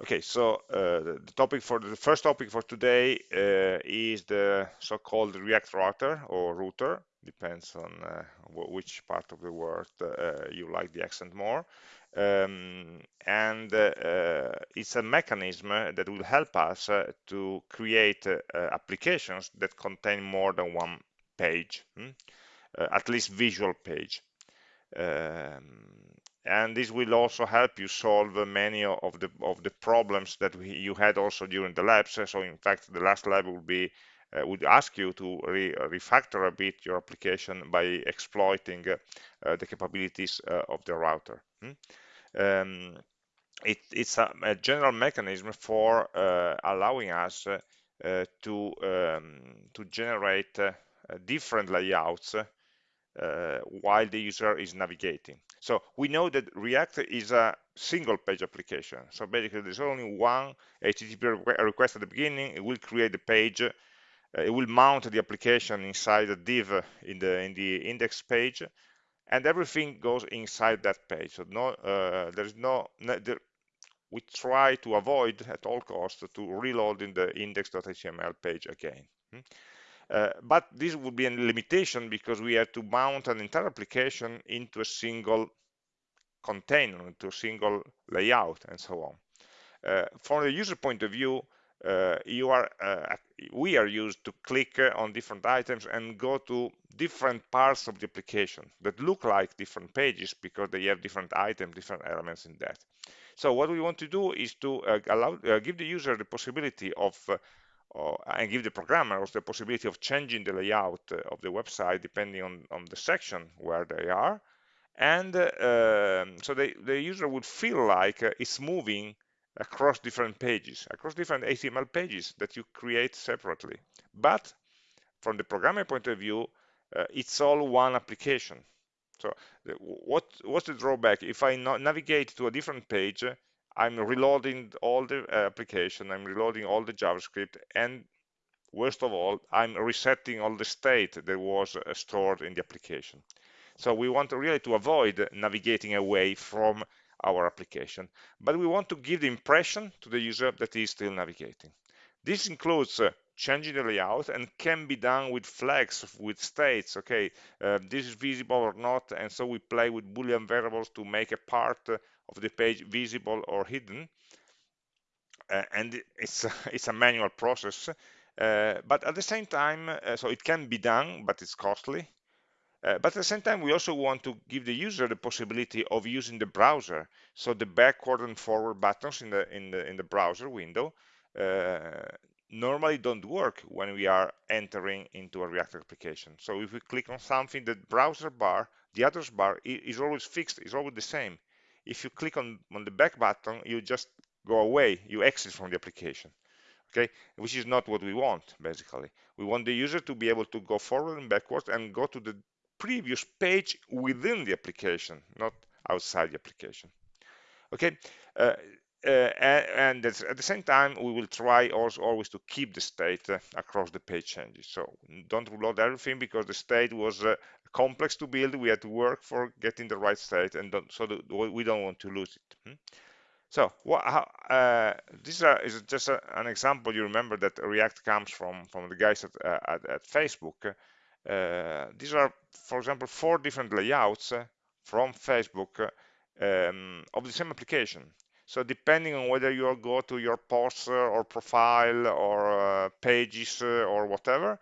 Okay, so uh, the topic for the first topic for today uh, is the so-called React router or router, depends on uh, which part of the word uh, you like the accent more. Um, and uh, uh, it's a mechanism that will help us to create applications that contain more than one page, hmm? at least visual page. Um, and this will also help you solve many of the of the problems that we, you had also during the labs so in fact the last lab will be uh, would ask you to re refactor a bit your application by exploiting uh, the capabilities uh, of the router hmm? um, it, it's a, a, general mechanism for uh, allowing us uh, to um, to generate uh, different layouts while the user is navigating. So we know that React is a single page application. So basically there's only one HTTP request at the beginning, it will create the page, uh, it will mount the application inside the div in the in the index page, and everything goes inside that page. So no, uh, there's no, no there, we try to avoid at all costs to reload in the index.html page again. Uh, but this would be a limitation because we have to mount an entire application into a single container, into a single layout, and so on. Uh, from the user point of view, uh, you are uh, we are used to click uh, on different items and go to different parts of the application that look like different pages because they have different items, different elements in that. So what we want to do is to allow give the user the possibility of or, and give the programmers the possibility of changing the layout uh, of the website depending on, on the section where they are. And uh, so the, the user would feel like uh, it's moving across different pages, across different HTML pages that you create separately. But from the programmer point of view, uh, it's all one application. So what, what's the drawback? If I navigate to a different page, I'm reloading all the application, I'm reloading all the JavaScript, and worst of all, I'm resetting all the state that was uh, stored in the application. So we want really to avoid navigating away from our application, but we want to give the impression to the user that he is still navigating. This includes uh, changing the layout and can be done with flags, with states, okay, uh, this is visible or not, and so we play with boolean variables to make a part uh, of the page visible or hidden. Uh, and it's, it's a manual process. Uh, but at the same time, uh, so it can be done, but it's costly. Uh, but at the same time, we also want to give the user the possibility of using the browser. So the backward and forward buttons in the in the in the browser window uh, normally don't work when we are entering into a React application. So if we click on something, the browser bar, the address bar is always fixed, is always the same if you click on, on the back button, you just go away, you exit from the application, okay? Which is not what we want, basically. We want the user to be able to go forward and backwards and go to the previous page within the application, not outside the application. Okay, uh, uh, and, at the same time, we will try also always to keep the state uh, across the page changes. So don't reload everything because the state was uh, complex to build. We had to work for getting the right state, and don't, so the, we don't want to lose it. Hmm? So what, how, uh, this is just a, an example. You remember that React comes from from the guys at, uh, at, at, Facebook. Uh, these are, for example, four different layouts uh, from Facebook uh, um, of the same application. So depending on whether you go to your posts or profile or pages or whatever,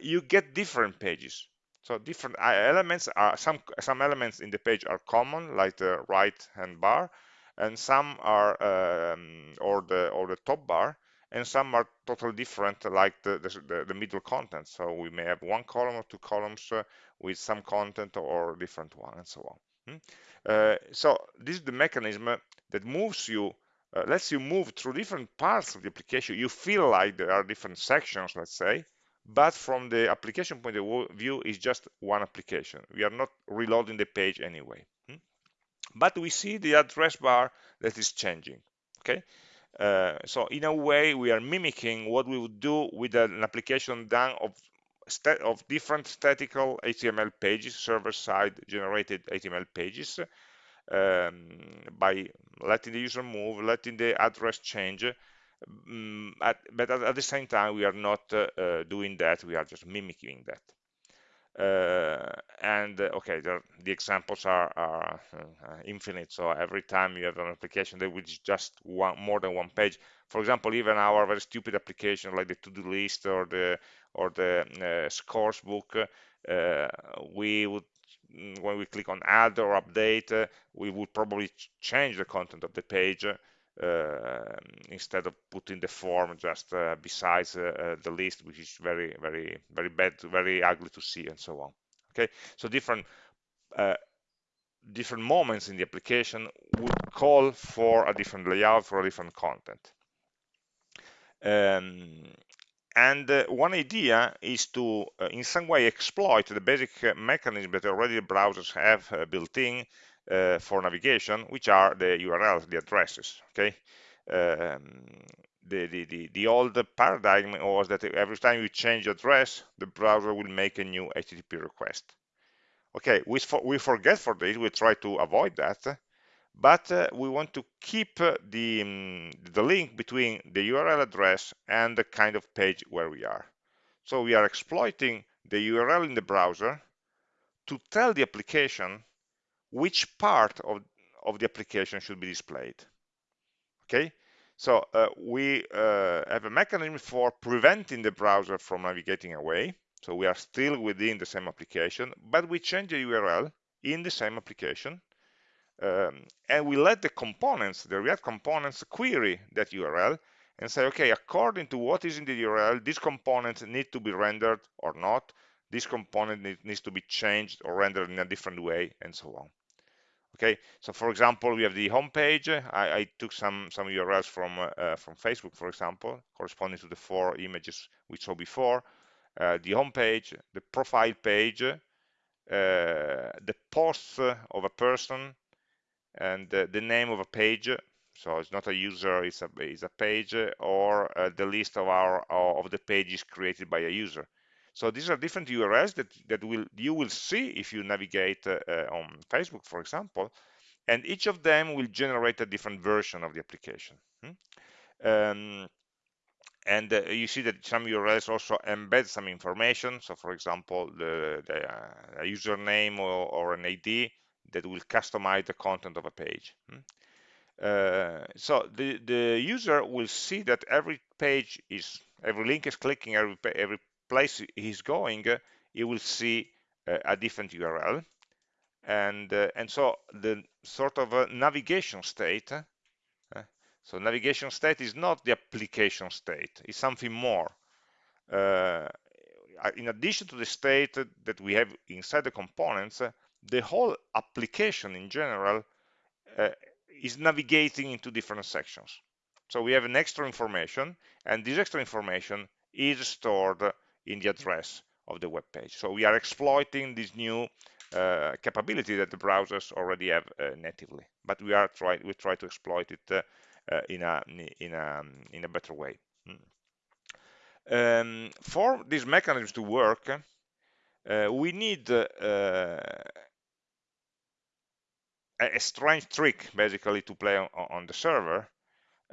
you get different pages. So different uh, elements are some some elements in the page are common, like the right hand bar, and some are um, or the or the top bar, and some are totally different, like the the, the middle content. So we may have one column or two columns uh, with some content or different one, and so on. Hmm? Uh, so this is the mechanism that moves you uh, lets you move through different parts of the application. You feel like there are different sections, let's say, but from the application point of view is just one application we are not reloading the page anyway hmm? but we see the address bar that is changing okay uh, so in a way we are mimicking what we would do with an application done of of different statical HTML pages server-side generated HTML pages um, by letting the user move, letting the address change, um, at, but at, at, the same time we are not uh, doing that, we are just mimicking that. Uh, and uh, okay the, the examples are, are uh, infinite so every time you have an application that which just one more than one page for example even our very stupid application like the to-do list or the or the uh, scores book uh, we would mm, when we click on add or update we would probably change the content of the page instead of putting the form just uh, besides uh, the list, which is very, very, very bad, very ugly to see, and so on. Okay, so different different moments in the application would call for a different layout for a different content. Um, and uh, one idea is to, uh, in some way, exploit the basic uh, mechanism that already browsers have built in uh, for navigation, which are the URLs, the addresses. Okay, um, the, the, the, the old paradigm was that every time you change address, the browser will make a new HTTP request. Okay, we, for, we forget for this, we try to avoid that, but uh, we want to keep uh, the, um, the link between the URL address and the kind of page where we are. So we are exploiting the URL in the browser to tell the application which part of, of the application should be displayed. Okay, so uh, we uh, have a mechanism for preventing the browser from navigating away. So we are still within the same application, but we change the URL in the same application. Um, and we let the components, the React components, query that URL and say, okay, according to what is in the URL, this component need to be rendered or not. This component needs to be changed or rendered in a different way, and so on okay so for example we have the home page I, I took some some URLs from uh, from Facebook for example corresponding to the four images we saw before. Uh, the home page the profile page uh, the post of a person and the name of a page. So it's not a user it's a, it's a page or uh, the list of our of the pages created by a user so these are different URLs that, that will you will see if you navigate uh, uh, on Facebook, for example, and each of them will generate a different version of the application. Hmm? Um, and uh, you see that some URLs also embed some information. So for example, the, the uh, username or, or, an ID that will customize the content of a page. Hmm? Uh, so the, the user will see that every page is, every link is clicking, every, every place he's going, he will see a different URL. And, uh, and so the sort of a navigation state, uh, so navigation state is not the application state, it's something more. Uh, in addition to the state that we have inside the components, the whole application in general uh, is navigating into different sections. So we have an extra information, and this extra information is stored in the address of the web page. So we are exploiting this new uh, capability that the browsers already have uh, natively, but we are try we try to exploit it uh, uh in a in a in a better way. Hmm. Um, for these mechanisms to work, uh, we need uh, a strange trick basically to play on, on the server.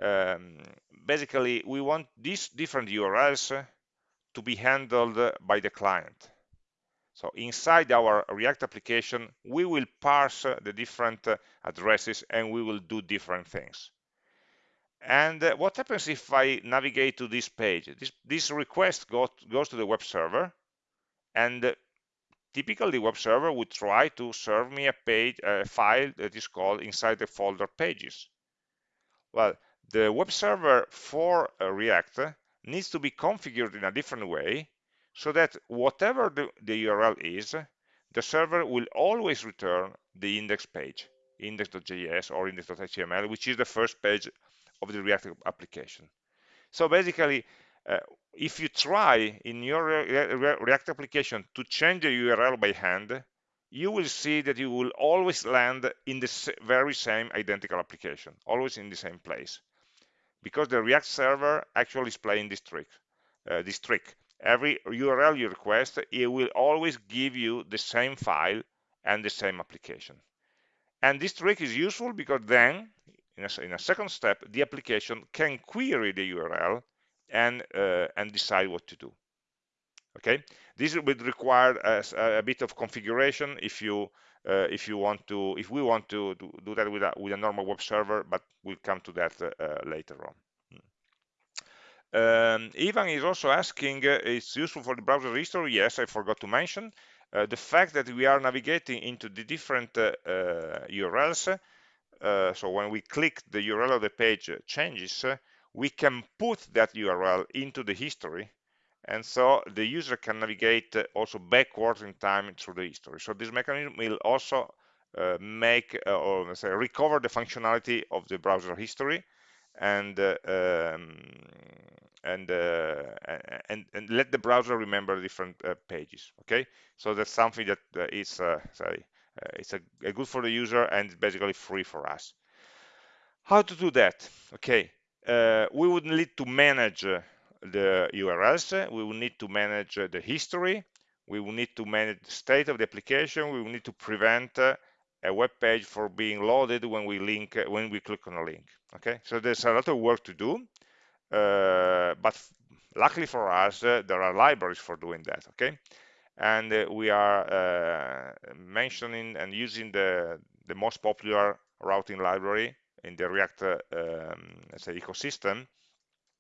Um, basically, we want these different URLs to be handled by the client. So inside our React application, we will parse the different addresses and we will do different things. And what happens if I navigate to this page? This, this request go, goes to the web server, and typically the web server would try to serve me a page, a file that is called inside the folder pages. Well, the web server for React needs to be configured in a different way so that whatever the, the URL is, the server will always return the index page, index.js or index.html, which is the first page of the React application. So basically, uh, if you try in your React application to change the URL by hand, you will see that you will always land in the very same identical application, always in the same place because the React server actually is playing this trick. Uh, this trick. Every URL you request, it will always give you the same file and the same application. And this trick is useful because then, in a, in a second step, the application can query the URL and, uh, and decide what to do. Okay, this would require a, a bit of configuration if you uh, if you want to if we want to, do that with a, with a normal web server, but we'll come to that uh, later on. Um, Ivan is also asking, uh, it's useful for the browser history? Yes, I forgot to mention. Uh, the fact that we are navigating into the different uh, URLs, uh, so when we click the URL of the page changes, we can put that URL into the history and so the user can navigate also backwards in time through the history. So this mechanism will also uh, make uh, or say recover the functionality of the browser history and uh, um, and, uh, and and let the browser remember different uh, pages. Okay, so that's something that uh, is say it's a, a good for the user and basically free for us. How to do that? Okay, we would need to manage the URLs, we will need to manage the history, we will need to manage the state of the application, we will need to prevent a web page for being loaded when we link when we click on a link. Okay? So there's a lot of work to do uh, but luckily for us uh, there are libraries for doing that. Okay? And uh, we are uh, mentioning and using the the most popular routing library in the react uh, um, say ecosystem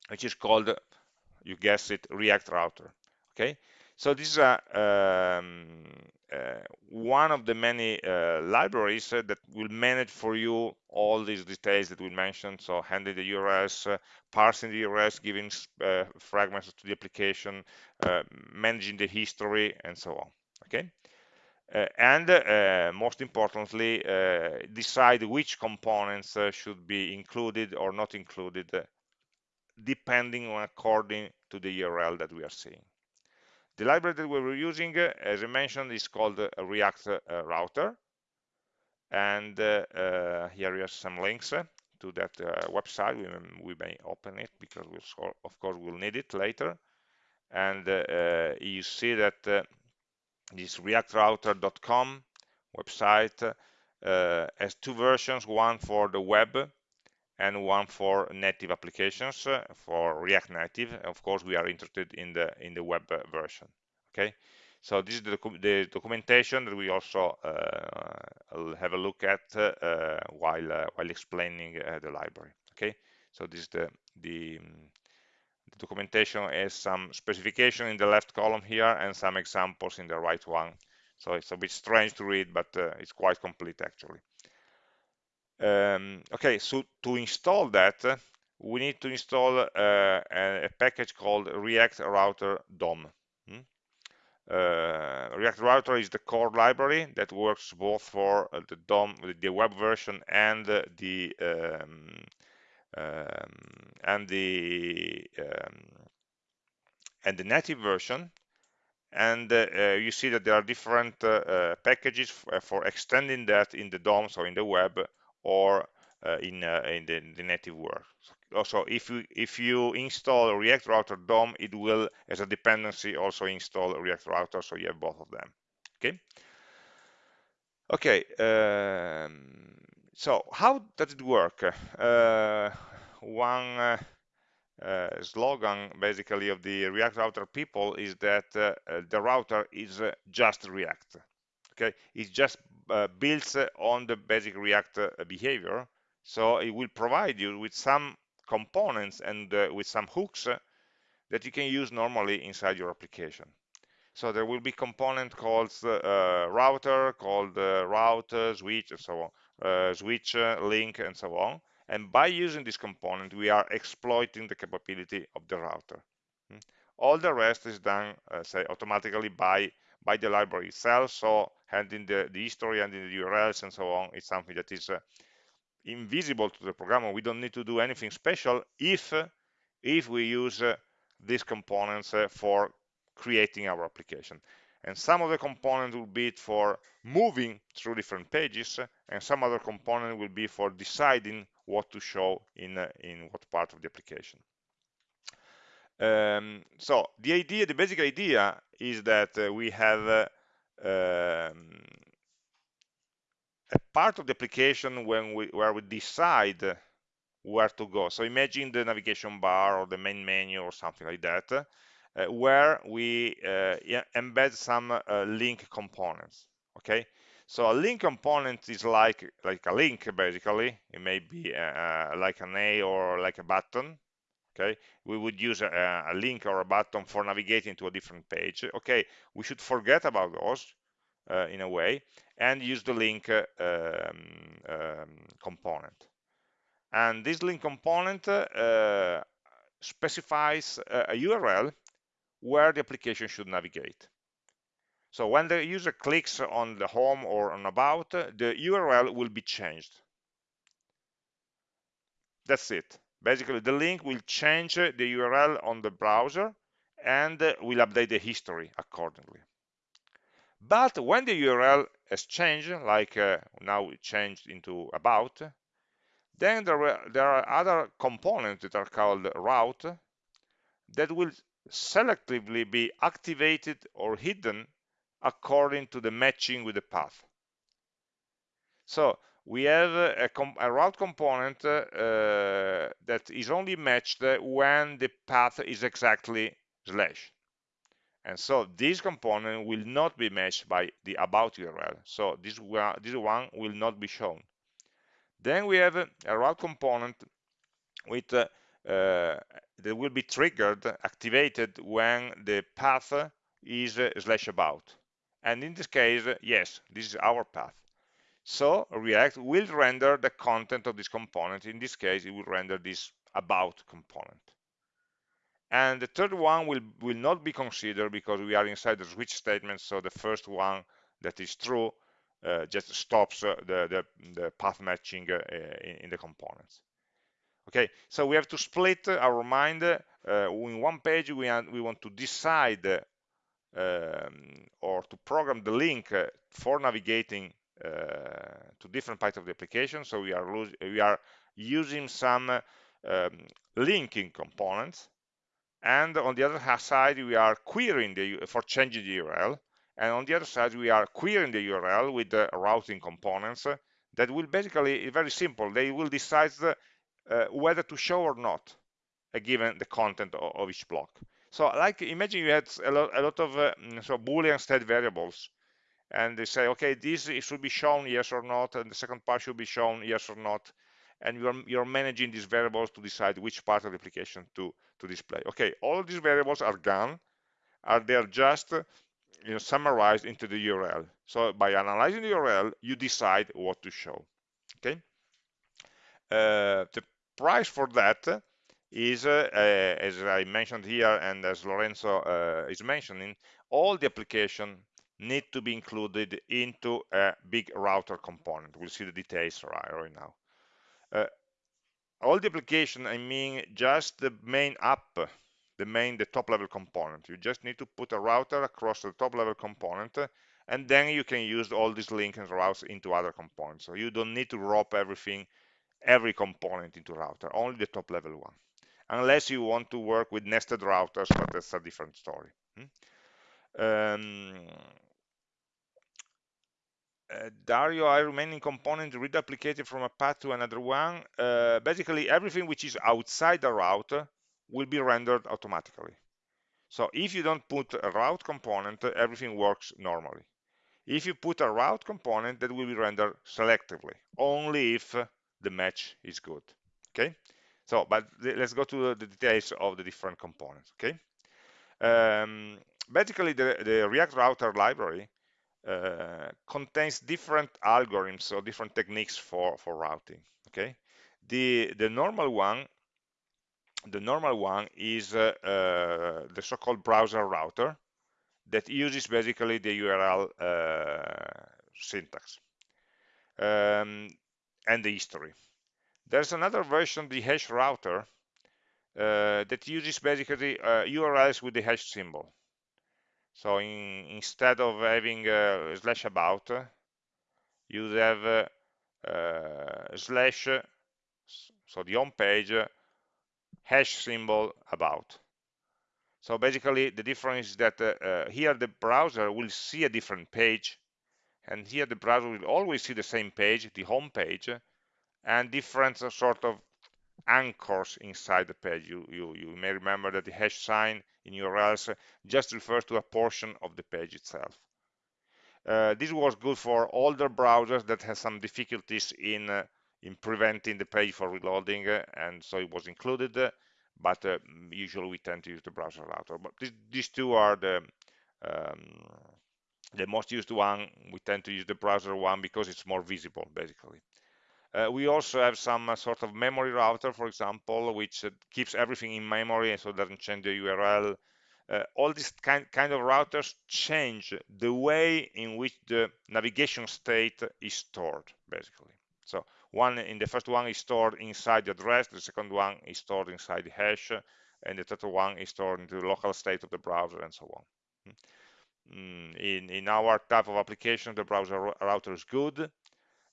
which is called you guess it, React Router. Okay, so this is a, um, uh, one of the many uh, libraries uh, that will manage for you all these details that we mentioned. So handling the URLs, uh, parsing the URLs, giving uh, fragments to the application, uh, managing the history, and so on. Okay. and most importantly, decide which components should be included or not included depending on according to the URL that we are seeing. The library that we were using, uh, as I mentioned, is called a React uh, Router. And uh, here are some links to that website. We, we, may open it because we'll, of course we'll need it later. And you see that this reactrouter.com website uh, has two versions, one for the web and one for native applications uh, for React Native. Of course, we are interested in the in the web version. Okay, so this is the, the documentation that we also uh, have a look at uh, while uh, while explaining uh, the library. Okay, so this is the the, the documentation has some specification in the left column here and some examples in the right one. So it's a bit strange to read, but uh, it's quite complete actually. Um, okay, so to install that, we need to install uh, a, a, package called React Router DOM. Hmm? Uh, React Router is the core library that works both for uh, the DOM, the web version, and the um, um, and the um, and the native version. And uh, uh, you see that there are different packages for extending that in the DOM, so in the web, or uh, in, uh, in the, the, native world. Also, if you if you install React Router DOM, it will, as a dependency, also install React Router, so you have both of them. Okay. Okay. Um, so how does it work? Uh, one uh, uh, slogan basically of the React Router people is that uh, the router is just React. Okay, it's just builds on the basic React uh, behavior. So it will provide you with some components and uh, with some hooks that you can use normally inside your application. So there will be component called uh, router, called uh, route, uh, switch, and so on, switch, link, and so on. And by using this component, we are exploiting the capability of the router. Hmm. All the rest is done, say, automatically by by the library itself. So handling the, the history and the URLs and so on is something that is uh, invisible to the programmer. We don't need to do anything special if if we use uh, these components uh, for creating our application. And some of the components will be for moving through different pages, and some other component will be for deciding what to show in, uh, in what part of the application. Um, so the idea, the basic idea is that uh, we have uh, um, a part of the application when we, where we decide where to go. So imagine the navigation bar or the main menu or something like that, uh, where we uh, embed some uh, link components. Okay, so a link component is like like a link basically. It may be uh, like an A or like a button. Okay, we would use a, a link or a button for navigating to a different page. Okay, we should forget about those uh, in a way and use the link uh, um, um, component. And this link component uh, specifies a URL where the application should navigate. So when the user clicks on the home or on about, the URL will be changed. That's it. Basically, the link will change the URL on the browser and will update the history accordingly. But when the URL has changed, like uh, now it changed into about, then there are, there are other components that are called route that will selectively be activated or hidden according to the matching with the path. So we have a, a route component uh, that is only matched when the path is exactly slash. And so this component will not be matched by the about URL. So this one, this one will not be shown. Then we have a route component with uh, uh, that will be triggered, activated when the path is uh, slash about. And in this case, yes, this is our path. So React will render the content of this component. In this case, it will render this about component. And the third one will, will not be considered because we are inside the switch statement. So the first one that is true uh, just stops uh, the, the, the, path matching uh, in, in, the components. Okay, so we have to split our mind. Uh, in one page, we, we want to decide um, or to program the link uh, for navigating to different parts of the application. So we are, we are using some um, linking components. And on the other side we are querying the for changing the URL and on the other side we are querying the URL with the routing components that will basically very simple. They will decide uh, whether to show or not given the content of, of, each block. So like imagine you had a lot, a lot of uh, so boolean state variables and they say okay this should be shown yes or not and the second part should be shown yes or not and you're, you're managing these variables to decide which part of the application to, to display. Okay, all these variables are gone, are they're just you know, summarized into the URL. So by analyzing the URL, you decide what to show. Okay, uh, the price for that is, uh, uh, as I mentioned here, and as Lorenzo uh, is mentioning, all the application need to be included into a big router component. We'll see the details right, right now uh, all the application i mean just the main app the main the top level component you just need to put a router across the top level component and then you can use all these links and routes into other components so you don't need to wrap everything every component into router only the top level one unless you want to work with nested routers but that's a different story hmm? um, uh, Dario, I remaining component reduplicated from a path to another one. Uh, basically, everything which is outside the route will be rendered automatically. So if you don't put a route component, everything works normally. If you put a route component, that will be rendered selectively, only if the match is good. Okay. So, but let's go to the details of the different components. Okay. Um, basically, the, the React Router library contains different algorithms or different techniques for for routing okay? The the normal one the normal one is uh, uh, the so-called browser router that uses basically the URL uh, syntax um, and the history. There's another version the hash router uh, that uses basically URLs with the hash symbol so in, instead of having slash about, you have uh, uh, slash, so the home page, hash symbol about. So basically the difference is that uh, uh, here the browser will see a different page and here the browser will always see the same page, the home page, and different sort of anchors inside the page. You, you, you may remember that the hash sign in URLs just refers to a portion of the page itself. Uh, this was good for older browsers that had some difficulties in uh, in preventing the page for reloading, uh, and so it was included. but uh, usually we tend to use the browser router. But th these two are the um, the most used one. We tend to use the browser one because it's more visible, basically. Uh, we also have some uh, sort of memory router, for example, which uh, keeps everything in memory and so doesn't change the URL. Uh, all these kind, kind of routers change the way in which the navigation state is stored, basically. So one in the first one is stored inside the address, the second one is stored inside the hash, and the third one is stored in the local state of the browser and so on. Hmm. Mm, in, in our type of application, the browser router is good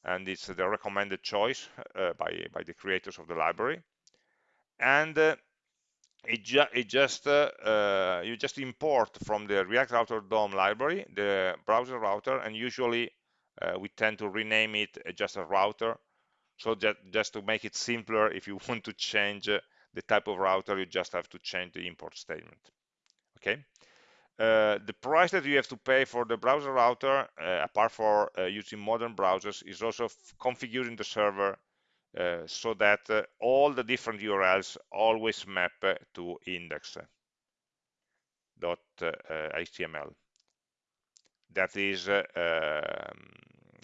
and it's the recommended choice uh, by, by the creators of the library. And uh, it, ju it, just uh, uh, you just import from the React Router DOM library the browser router, and usually uh, we tend to rename it just a router. So just, just to make it simpler, if you want to change uh, the type of router, you just have to change the import statement. Okay. Uh, the price that you have to pay for the browser router, uh, apart for uh, using modern browsers, is also configuring the server uh, so that uh, all the different URLs always map to index.html. That is um,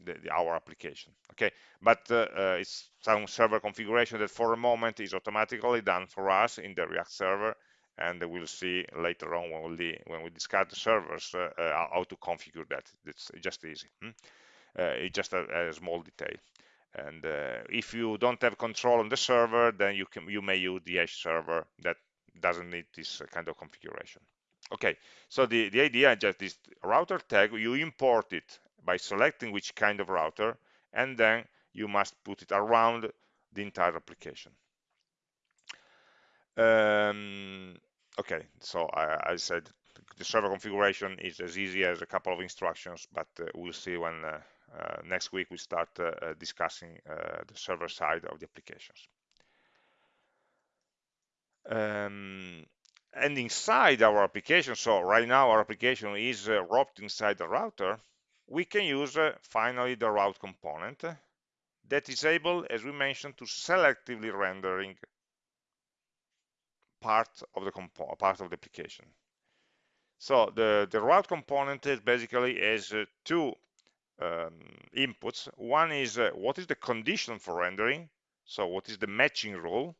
the, the, our application. Okay, but it's some server configuration that for a moment is automatically done for us in the React server and we'll see later on when we when we discuss the servers uh, uh, how to configure that. It's just easy. Hmm? Uh, it's just a, a, small detail. And if you don't have control on the server, then you can you may use the edge server that doesn't need this kind of configuration. Okay, so the, the idea is just this router tag, you import it by selecting which kind of router, and then you must put it around the entire application. Um, okay, so I, I, said the server configuration is as easy as a couple of instructions, but uh, we'll see when uh, uh, next week we start uh, discussing the server side of the applications. Um, and inside our application, so right now our application is wrapped inside the router, we can use finally the route component that is able, as we mentioned, to selectively rendering part of the part of the application. So the, the route component is basically has uh, two um, inputs. One is uh, what is the condition for rendering, so what is the matching rule,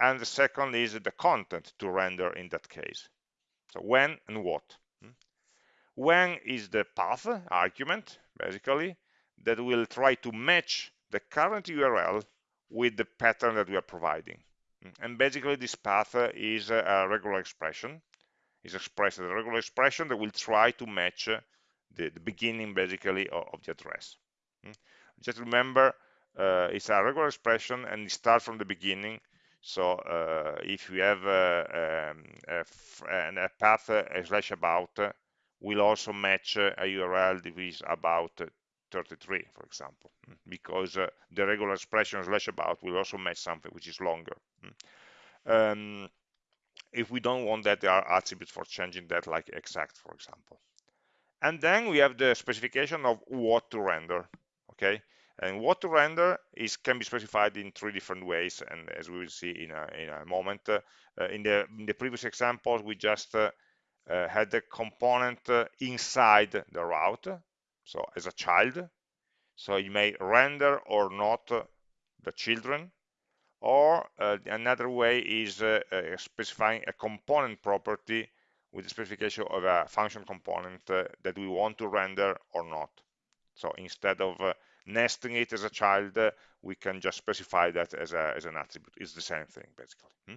and the second is the content to render in that case. So when and what. Hmm? When is the path argument, basically, that will try to match the current URL with the pattern that we are providing. And basically this path is a regular expression, is expressed as a regular expression that will try to match the, the beginning basically of, of, the address. Hmm? Just remember, uh, it's a regular expression and it starts from the beginning. So uh, if we have uh, um, a, a, path a slash about, will also match a URL that is about 33, for example, hmm, because uh, the regular expression slash about will also match something which is longer. Hmm. Um, if we don't want that, there are attributes for changing that, like exact, for example. And then we have the specification of what to render, okay? And what to render is can be specified in three different ways, and as we will see in a, in a moment. Uh, in, the, in the previous examples, we just uh, uh, had the component uh, inside the route, so as a child. So you may render or not the children. Or uh, another way is uh, uh, specifying a component property with the specification of a function component uh, that we want to render or not. So instead of uh, nesting it as a child, uh, we can just specify that as, a, as an attribute. It's the same thing, basically. Hmm?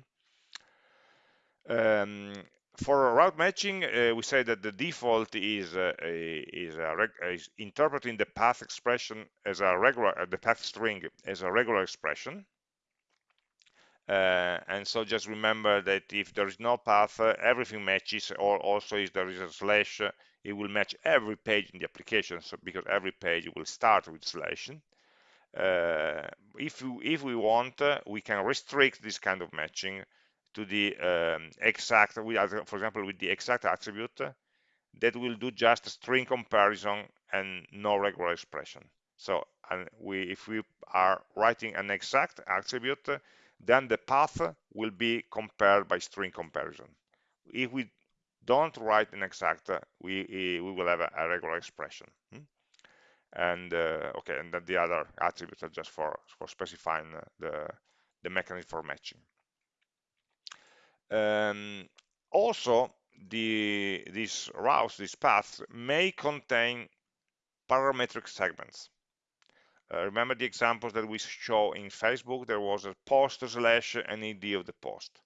Um, for route matching, uh, we say that the default is uh, is, is, interpreting the path expression as a regular, uh, the path string as a regular expression. uh, and so just remember that if there is no path uh, everything matches or also if there is a slash uh, it will match every page in the application so because every page will start with slash if you, if we want we can restrict this kind of matching to the um, exact for example with the exact attribute that will do just a string comparison and no regular expression so and we if we are writing an exact attribute then the path will be compared by string comparison. If we don't write an exact, we, we will have a, regular expression. Hmm? And uh, okay, and then the other attributes are just for, for specifying the, the mechanism for matching. Um, also, the, these routes, these paths, may contain parametric segments. Uh, remember the examples that we show in Facebook? There was a post slash an ID of the post.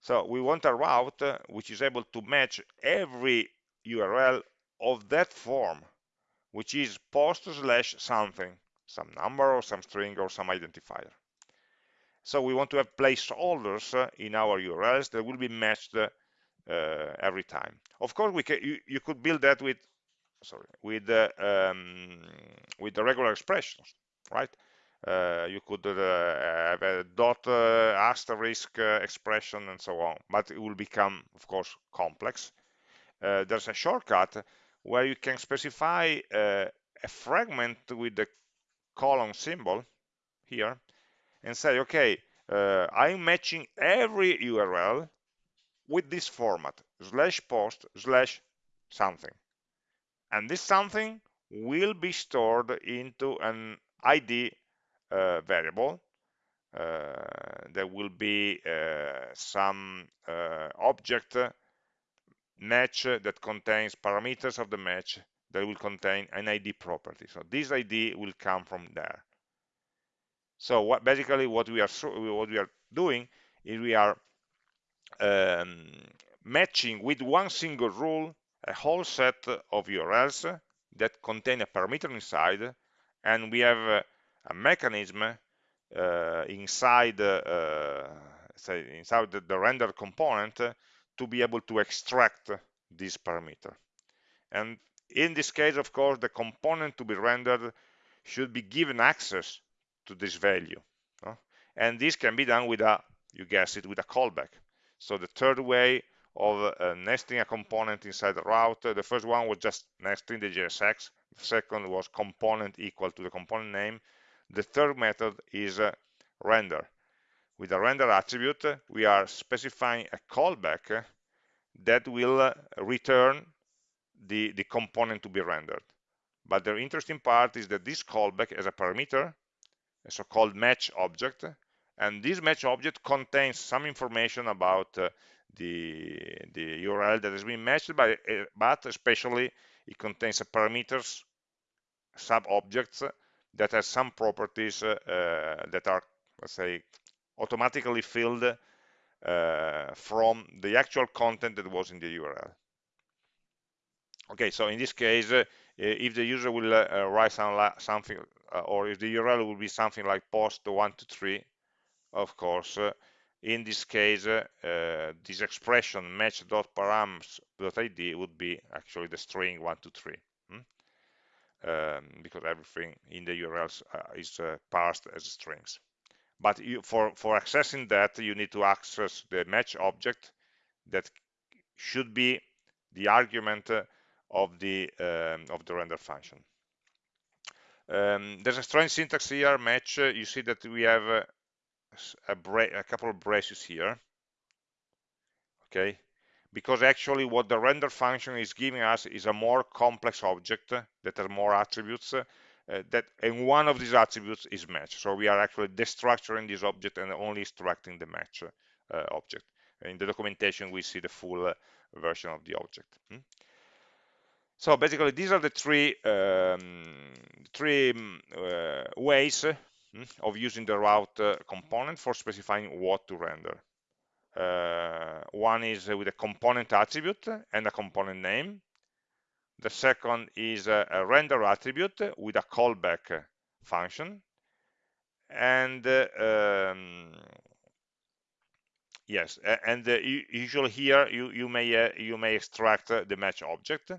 So we want a route uh, which is able to match every URL of that form, which is post slash something, some number or some string or some identifier. So we want to have placeholders uh, in our URLs that will be matched uh, every time. Of course, we can, you, you could build that with sorry, with um, with the regular expressions, right? Uh, you could uh, have a dot uh, asterisk uh, expression and so on, but it will become, of course, complex. Uh, there's a shortcut where you can specify uh, a fragment with the colon symbol here and say, okay, I'm matching every URL with this format, slash post slash something and this something will be stored into an ID uh, variable. Uh, there will be uh, some uh, object match that contains parameters of the match that will contain an ID property. So this ID will come from there. So what basically what we are what we are doing is we are um, matching with one single rule a whole set of URLs that contain a parameter inside, and we have a, a mechanism uh, inside, uh, say inside the, the render component to be able to extract this parameter. And in this case, of course, the component to be rendered should be given access to this value. And this can be done with a, you guess it, with a callback. So the third way of uh, nesting a component inside the route. The first one was just nesting the JSX. The second was component equal to the component name. The third method is uh, render. With the render attribute, we are specifying a callback that will uh, return the, the component to be rendered. But the interesting part is that this callback as a parameter, a so-called match object, and this match object contains some information about uh, the, the URL that has been matched, by uh, but especially it contains a parameters, sub-objects that has some properties uh, that are, let's say, automatically filled uh, from the actual content that was in the URL. Okay, so in this case, uh, if the user will uh, write some something, or if the URL will be something like post 123, of course, in this case, uh, this expression match.params.id would be actually the string 123, hmm? um, because everything in the URLs uh, is uh, parsed as strings. But you, for, for accessing that, you need to access the match object that should be the argument of the um, of the render function. Um, there's a strange syntax here, match. You see that we have uh, a, a couple of braces here. Okay? Because actually what the render function is giving us is a more complex object that has more attributes uh, that and one of these attributes is match. So we are actually destructuring this object and only extracting the match uh, object. In the documentation we see the full uh, version of the object. Hmm? So basically these are the three um, three mm, uh, ways Hmm, of using the route uh, component for specifying what to render. Uh, one is with a component attribute and a component name. The second is a, a render attribute with a callback function. And uh, um, yes and uh, usually here you you may uh, you may extract uh, the match object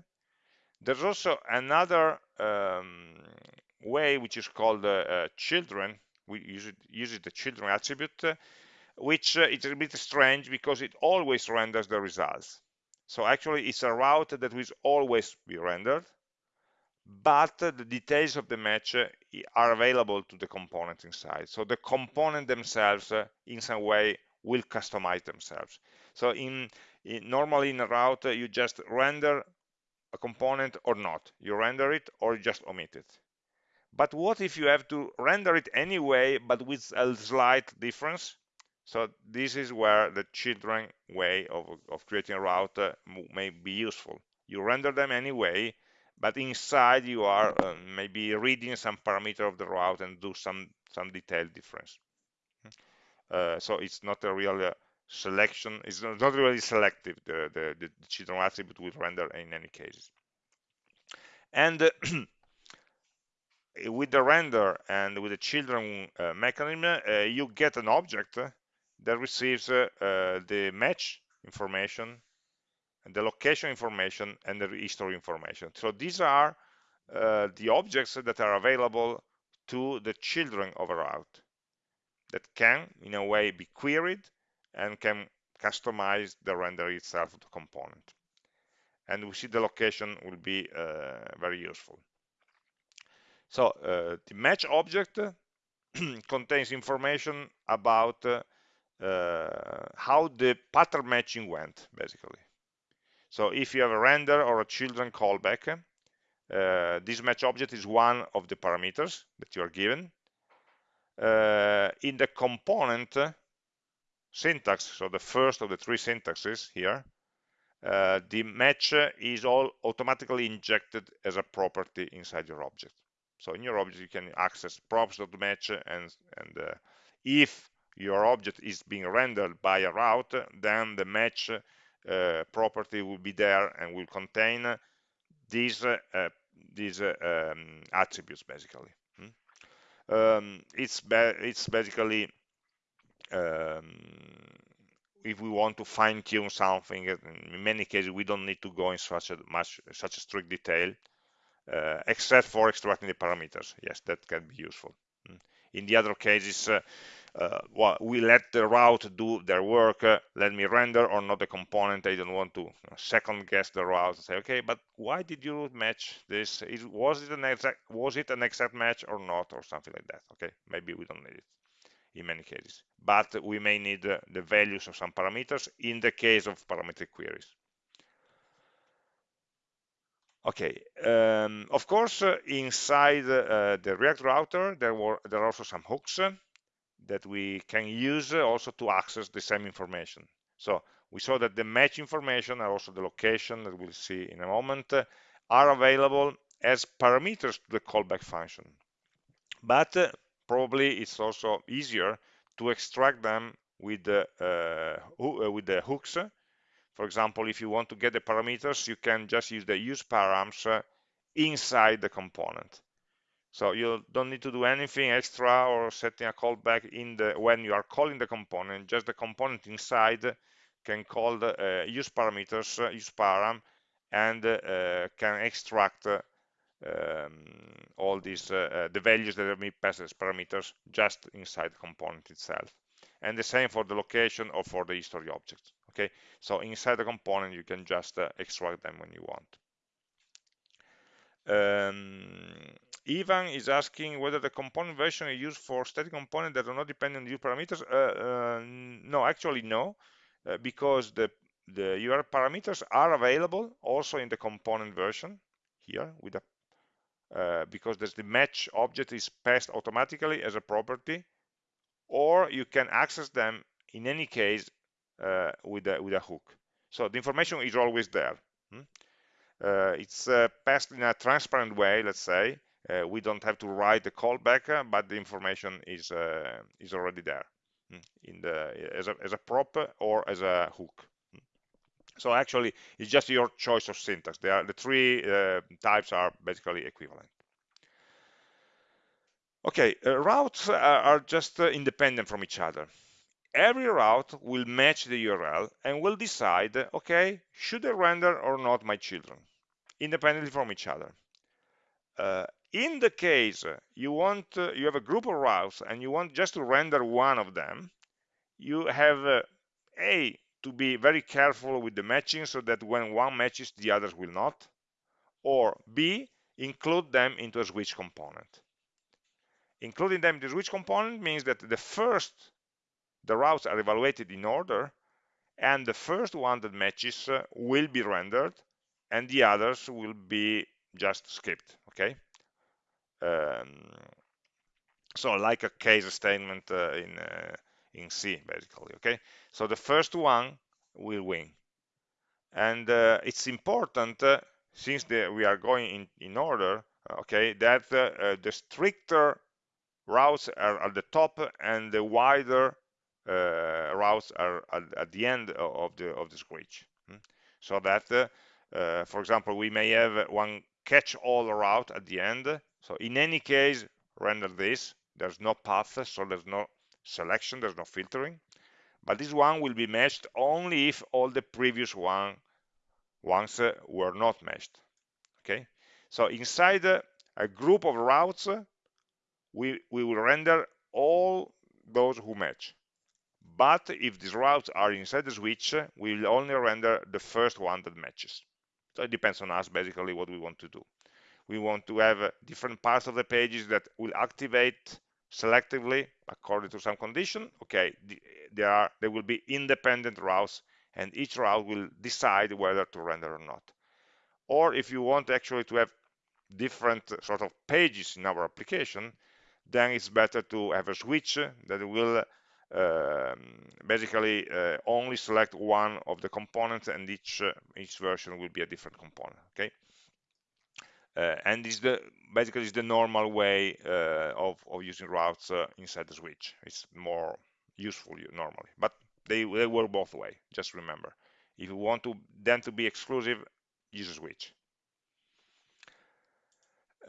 there's also another um, way which is called uh, children we use it the children attribute which uh, is a bit strange because it always renders the results so actually it's a route that will always be rendered but the details of the match uh, are available to the component inside. So the component themselves, uh, in some way, will customize themselves. So in, in normally in a route, uh, you just render a component or not. You render it or just omit it. But what if you have to render it anyway, but with a slight difference? So this is where the children way of, of creating a route uh, may be useful. You render them anyway, but inside you are uh, maybe reading some parameter of the route and do some some detailed difference uh, so it's not a real uh, selection is not really selective the, the, the children attribute will render in any cases and uh, with the render and with the children uh, mechanism uh, you get an object that receives the match information the location information and the history information. So these are uh, the objects that are available to the children of a route that can, in a way, be queried and can customize the render itself to component. And we see the location will be uh, very useful. So uh, the match object contains information about uh, how the pattern matching went, basically. So if you have a render or a children callback, uh, this match object is one of the parameters that you are given. Uh, in the component syntax, so the first of the three syntaxes here, uh, the match is all automatically injected as a property inside your object. So in your object, you can access props.match and, and uh, if your object is being rendered by a route, then the match uh, property will be there and will contain these uh, these uh, um, attributes basically. Hmm? Um, it's it's basically um, if we want to fine tune something in many cases we don't need to go in such a much such a strict detail uh, except for extracting the parameters yes that can be useful hmm? in the other cases uh, uh, well, we let the route do their work, uh, let me render or not the component. I don't want to second guess the route and say, okay, but why did you match this? Is, was it an exact was it an exact match or not, or something like that? Okay, maybe we don't need it in many cases, but we may need uh, the values of some parameters in the case of parametric queries. Okay, um, of course, uh, inside uh, the React router, there were there are also some hooks that we can use also to access the same information. So we saw that the match information and also the location that we'll see in a moment are available as parameters to the callback function. But uh, probably it's also easier to extract them with the, uh, uh, with the hooks. For example, if you want to get the parameters, you can just use the use params uh, inside the component. So you don't need to do anything extra or setting a callback in the when you are calling the component. Just the component inside can call the uh, use parameters, uh, use param, and uh, can extract um, all these uh, uh, the values that are being passed as parameters just inside the component itself. And the same for the location or for the history objects. Okay, so inside the component you can just extract them when you want. Um, Ivan is asking whether the component version is used for static components that are not dependent on your parameters. Uh, uh, no, actually no, uh, because the the URL parameters are available also in the component version here with a uh, because there's the match object is passed automatically as a property, or you can access them in any case uh, with a with a hook. So the information is always there. Hmm? Uh, it's passed in a transparent way, let's say, uh, we don't have to write the callback, uh, but the information is uh, is already there hmm, in the as a, as a prop or as a hook. So actually, it's just your choice of syntax. Are, the three uh, types are basically equivalent. Okay, uh, routes are, are just uh, independent from each other. every route will match the URL and will decide, okay, should I render or not my children, independently from each other. Uh, in the case you want, uh, you have a group of routes and you want just to render one of them, you have uh, a to be very careful with the matching so that when one matches, the others will not, or b include them into a switch component. Including them into the switch component means that the first the routes are evaluated in order and the first one that matches uh, will be rendered and the others will be just skipped okay um, so like a case statement uh, in uh, in C basically okay? So the first one will win. And uh, it's important uh, since the, we are going in, in order okay that uh, the stricter routes are at the top and the wider uh, routes are at, at, the end of the of the switch hmm? so that uh, uh, for example we may have one catch-all route at the end. So in any case render this. There's no path so there's no selection there's no filtering but this one will be matched only if all the previous one ones uh, were not matched okay so inside uh, a group of routes uh, we, we will render all those who match. But if these routes are inside the switch, we will only render the first one that matches. So it depends on us basically what we want to do. We want to have different parts of the pages that will activate selectively according to some condition. Okay, there are there will be independent routes and each route will decide whether to render or not. Or if you want actually to have different sort of pages in our application, then it's better to have a switch that will uh, basically uh, only select one of the components and each uh, each version will be a different component okay uh, and is the basically is the normal way uh, of, of using routes uh, inside the switch. It's more useful normally but they, they work both way just remember. If you want to them to be exclusive use a switch.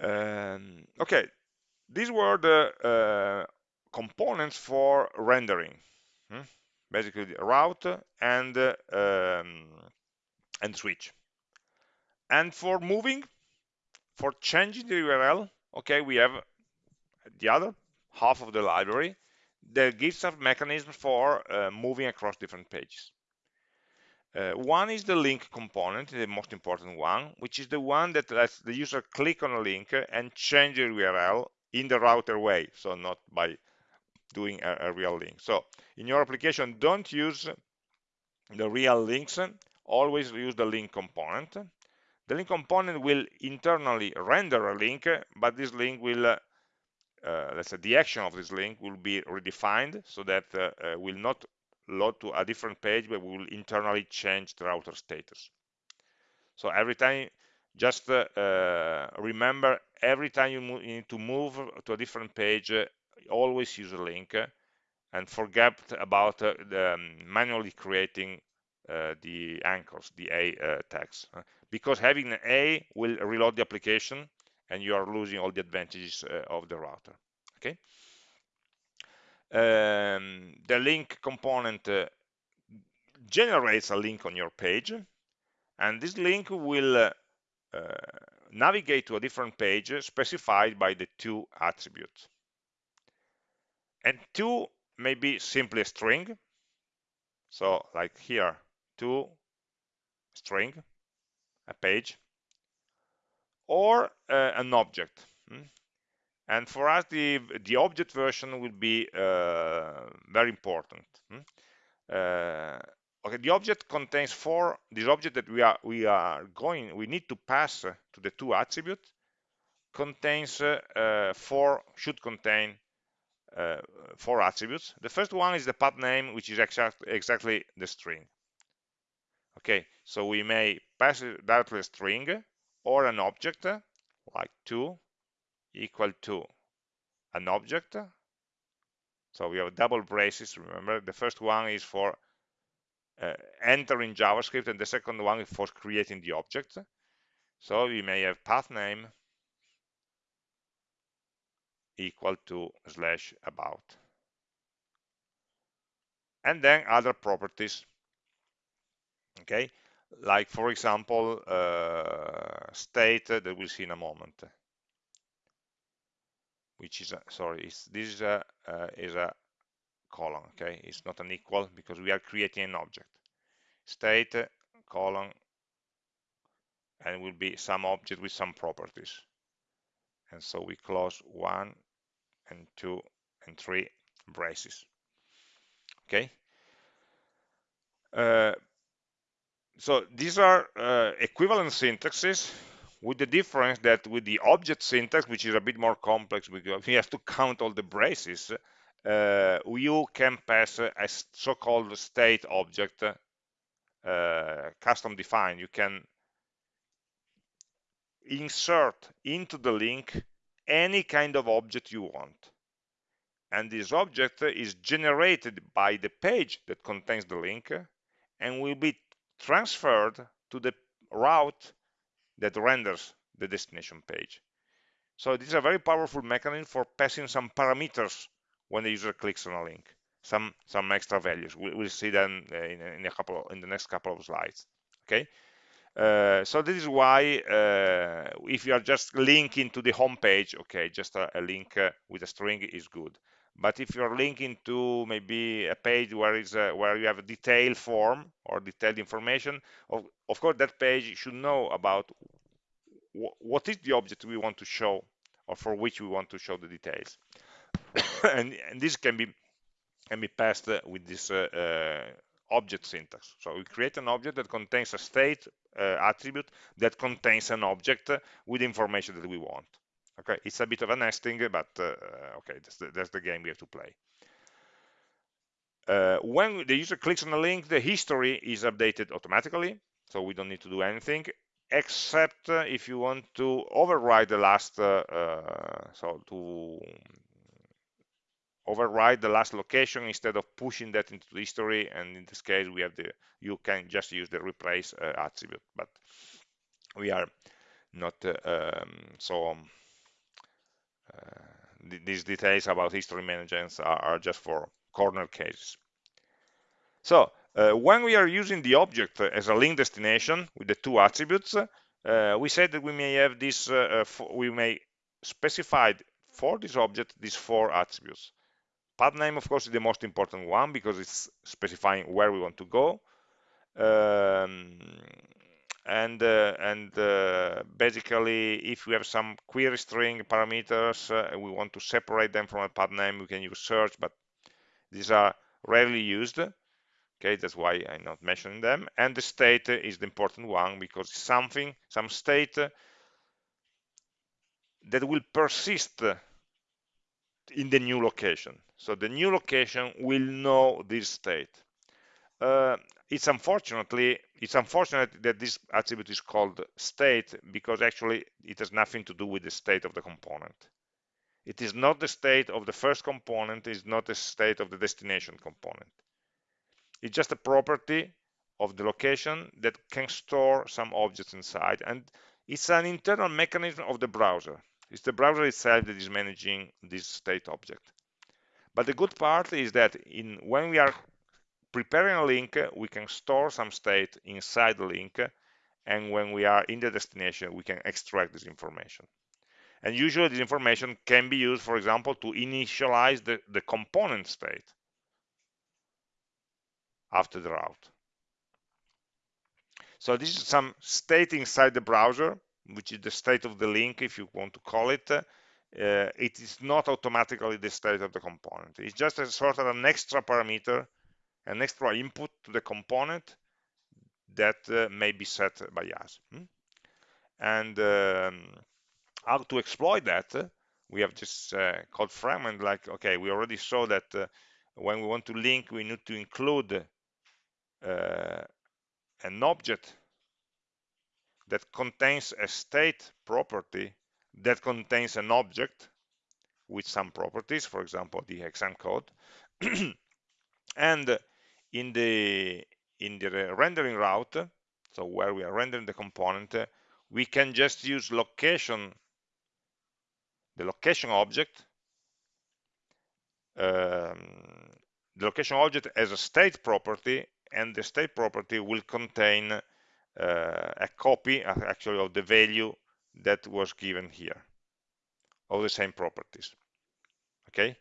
Um, okay these were the uh, components for rendering hmm? basically the route and um, and switch. And for moving for changing the url okay we have the other half of the library that gives us mechanisms for uh, moving across different pages uh, one is the link component, the most important one, which is the one that lets the user click on a link and change the URL in the router way, so not by doing a, a real link. So in your application, don't use the real links, always use the link component. The link component will internally render a link, but this link will, uh, uh, let's say the action of this link will be redefined so that uh, uh will not load to a different page, but will internally change the router status. So every time just uh, remember every time you, you, need to move to a different page always use a link and forget about the, um, manually creating the anchors the a tags because having an a will reload the application and you are losing all the advantages of the router okay um, the link component uh, generates a link on your page and this link will uh, uh, navigate to a different page specified by the to attributes. And to may be simply a string. So like here, to string, a page, or uh, an object. Hmm? And for us, the, the object version will be uh, very important. Hmm? Uh, okay the object contains four this object that we are we are going we need to pass to the to attribute contains uh, four should contain uh, four attributes the first one is the path name which is exact, exactly the string okay so we may pass it directly a string or an object like to equal to an object so we have double braces remember the first one is for uh, entering JavaScript and the second one is for creating the object. So we may have path name equal to slash about. and then other properties okay? Like for example uh, state that we'll see in a moment which is a, sorry this is a uh, is a colon okay? It's not an equal because we are creating an object. State colon and will be some object with some properties. And so we close one and two and three braces okay? Uh, so these are uh, equivalent syntaxes with the difference that with the object syntax which is a bit more complex because we have to count all the braces uh, you can pass a so-called state object uh, custom defined. You can insert into the link any kind of object you want. And this object is generated by the page that contains the link and will be transferred to the route that renders the destination page. So this is a very powerful mechanism for passing some parameters when the user clicks on a link, some some extra values. We, will see them in, in, a couple in the next couple of slides. Okay. Uh, so this is why uh, if you are just linking to the home page, okay, just a, a link uh, with a string is good but if you're linking to maybe a page where is where you have a detailed form or detailed information of, of course that page should know about what is the object we want to show or for which we want to show the details. And, and, this can be can be passed with this uh, uh, object syntax. So we create an object that contains a state uh, attribute that contains an object with information that we want okay it's a bit of a nesting but uh, okay that's the, that's the game we have to play. Uh, when the user clicks on a link the history is updated automatically so we don't need to do anything except uh, if you want to override the last uh, uh, so to override the last location instead of pushing that into the history and in this case we have the you can just use the replace uh, attribute but we are not um, so um, uh, these details about history management are, are, just for corner cases. So uh, when we are using the object as a link destination with the to attributes, uh, we said that we may have this, uh, uh, we may specify for this object these four attributes. Path name, of course, is the most important one because it's specifying where we want to go. Um, and uh, and uh, basically if we have some query string parameters uh, we want to separate them from a path name we can use search but these are rarely used. Okay that's why i'm not mentioning them. And the state is the important one because something some state that will persist in the new location. So the new location will know this state. Uh, it's unfortunately it's unfortunate that this attribute is called state because actually it has nothing to do with the state of the component. It is not the state of the first component it's not the state of the destination component. It's just a property of the location that can store some objects inside and it's an internal mechanism of the browser. It's the browser itself that is managing this state object. But the good part is that in when we are preparing a link, we can store some state inside the link, and when we are in the destination, we can extract this information. And usually this information can be used, for example, to initialize the, the component state after the route. So this is some state inside the browser, which is the state of the link, if you want to call it. Uh, it is not automatically the state of the component. It's just a sort of an extra parameter an extra input to the component that uh, may be set by us. Hmm? And um, how to exploit that, we have just uh, code fragment like, okay, we already saw that uh, when we want to link, we need to include uh, an object that contains a state property that contains an object with some properties, for example, the exam code. and in the in the rendering route so where we are rendering the component we can just use location the location object um, the location object as a state property and the state property will contain uh, a copy actually of the value that was given here of the same properties. Okay?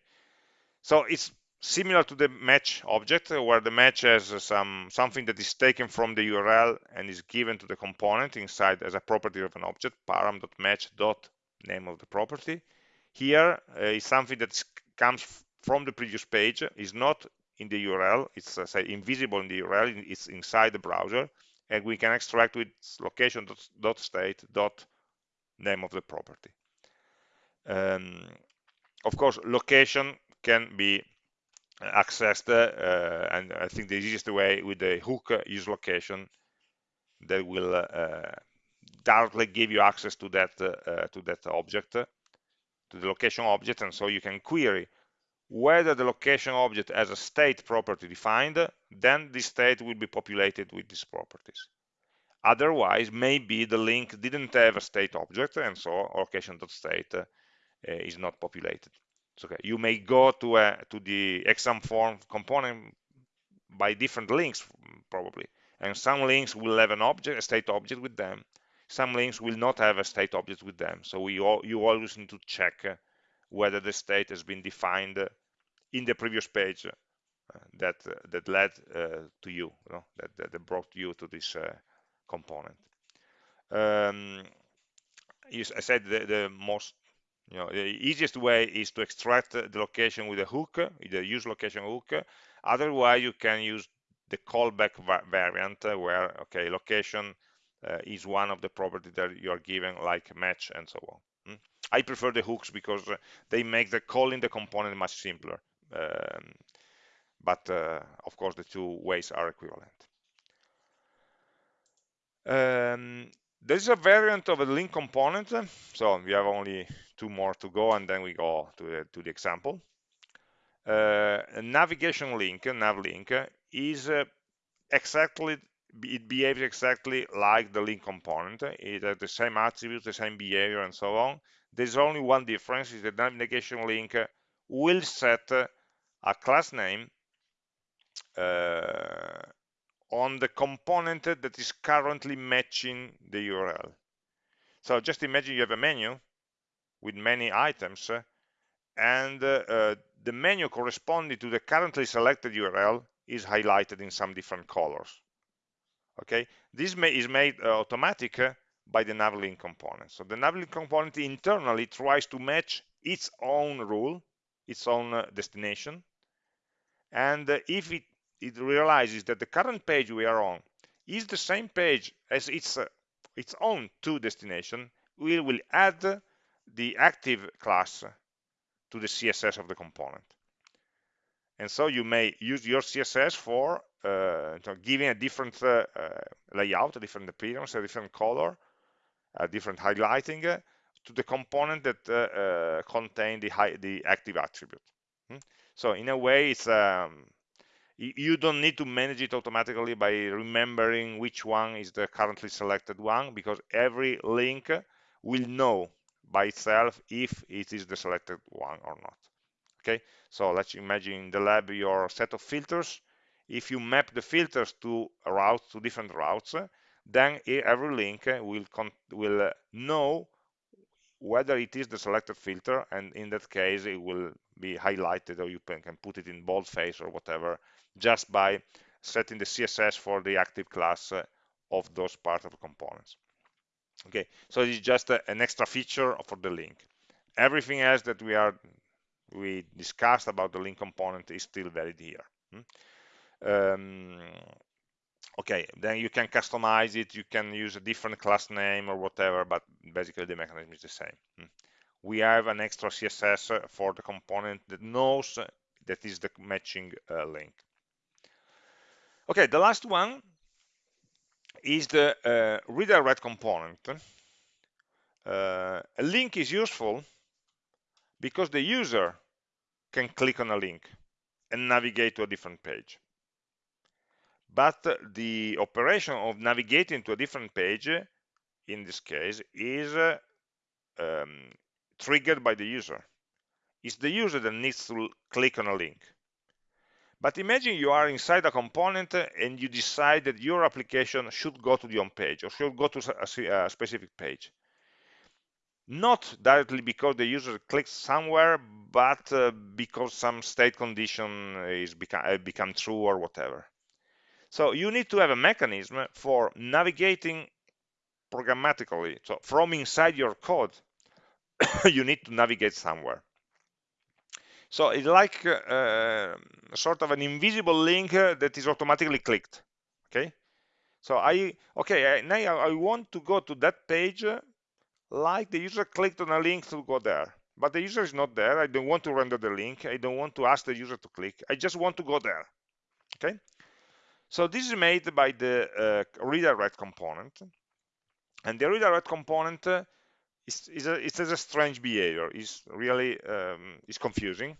So it's similar to the match object where the match has some something that is taken from the URL and is given to the component inside as a property of an object param.match dot name of the property. Here uh, is something that comes from the previous page is not in the URL it's uh, say invisible in the URL it's inside the browser and we can extract with location dot, state dot name of the property. Um, of course location can be accessed uh, and I think the easiest way with the hook use location that will uh, directly give you access to that uh, to that object to the location object. And so you can query whether the location object has a state property defined then this state will be populated with these properties. Otherwise maybe the link didn't have a state object and so location.state uh, is not populated so, okay, you may go to a to the exam form component by different links probably, and some links will have an object, a state object with them. Some links will not have a state object with them. So we all, you always need to check whether the state has been defined in the previous page uh, that uh, that led uh, to you, you know, that, that brought you to this uh, component. Um, I said the, the most you know, the easiest way is to extract the location with a hook, the use location hook. Otherwise, you can use the callback variant uh, where, okay, location uh, is one of the properties that you are given, like match and so on. Hmm? I prefer the hooks because uh, they make the calling the component much simpler. Um, but uh, of course, the two ways are equivalent. Um, there's a variant of a link component. So we have only two more to go and then we go to the, to the example. Uh, navigation link, nav link, is uh, exactly, it behaves exactly like the link component. It has the same attributes, the same behavior and so on. There's only one difference is the navigation link will set a class name uh, on the component that is currently matching the URL. So just imagine you have a menu with many items and uh, the menu corresponding to the currently selected URL is highlighted in some different colors. Okay, this may, is made uh, automatic uh, by the navlink component. So the navlink component internally tries to match its own rule, its own uh, destination, and uh, if it it realizes that the current page we are on is the same page as its uh, its own to destination, we will add the active class to the CSS of the component. And so you may use your CSS for uh, giving a different uh, uh, layout, a different appearance, a different color, a different highlighting uh, to the component that uh, uh, contain the, high, the active attribute. Hmm? So in a way, it's um, you don't need to manage it automatically by remembering which one is the currently selected one because every link will know by itself if it is the selected one or not. Okay? So let's imagine in the lab your set of filters. If you map the filters to routes to different routes then every link will will know whether it is the selected filter and in that case it will be highlighted or you can put it in boldface or whatever just by setting the css for the active class of those part of components okay so it's just a, an extra feature for the link everything else that we are we discussed about the link component is still valid here hmm? um, okay then you can customize it you can use a different class name or whatever but basically the mechanism is the same hmm? we have an extra css for the component that knows that is the matching uh, link okay the last one is the uh, redirect component. Uh, a link is useful because the user can click on a link and navigate to a different page. But the operation of navigating to a different page in this case is uh, um, triggered by the user. It's the user that needs to click on a link But imagine you are inside a component and you decide that your application should go to the home page or should go to a, specific page. Not directly because the user clicks somewhere, but uh, because some state condition is become, uh, become true or whatever. So you need to have a mechanism for navigating programmatically. So from inside your code, you need to navigate somewhere. So it's like uh, sort of an invisible link uh, that is automatically clicked. Okay. So I, okay, I, now I want to go to that page uh, like the user clicked on a link to go there. But the user is not there. I don't want to render the link. I don't want to ask the user to click. I just want to go there. Okay. So this is made by the uh, redirect component. And the redirect component is, is, a, it has a strange behavior. It's really um, it's confusing.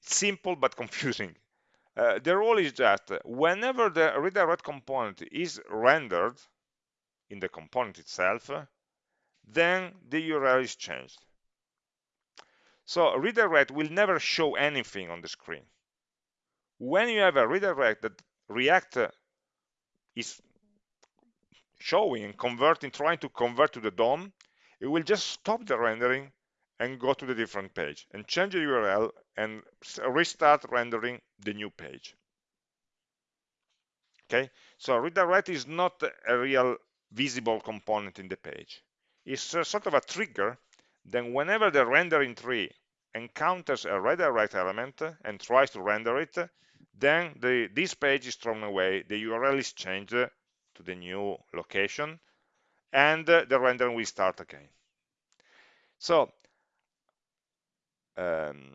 simple but confusing. Uh, the rule is that whenever the redirect component is rendered in the component itself, then the URL is changed. So redirect will never show anything on the screen. When you have a redirect that React is showing and converting, trying to convert to the DOM, it will just stop the rendering and go to the different page and change the URL and restart rendering the new page. Okay, so redirect is not a real visible component in the page. It's sort of a trigger. Then whenever the rendering tree encounters a redirect element and tries to render it, then the, this page is thrown away, the URL is changed to the new location, and the rendering will start again. So um,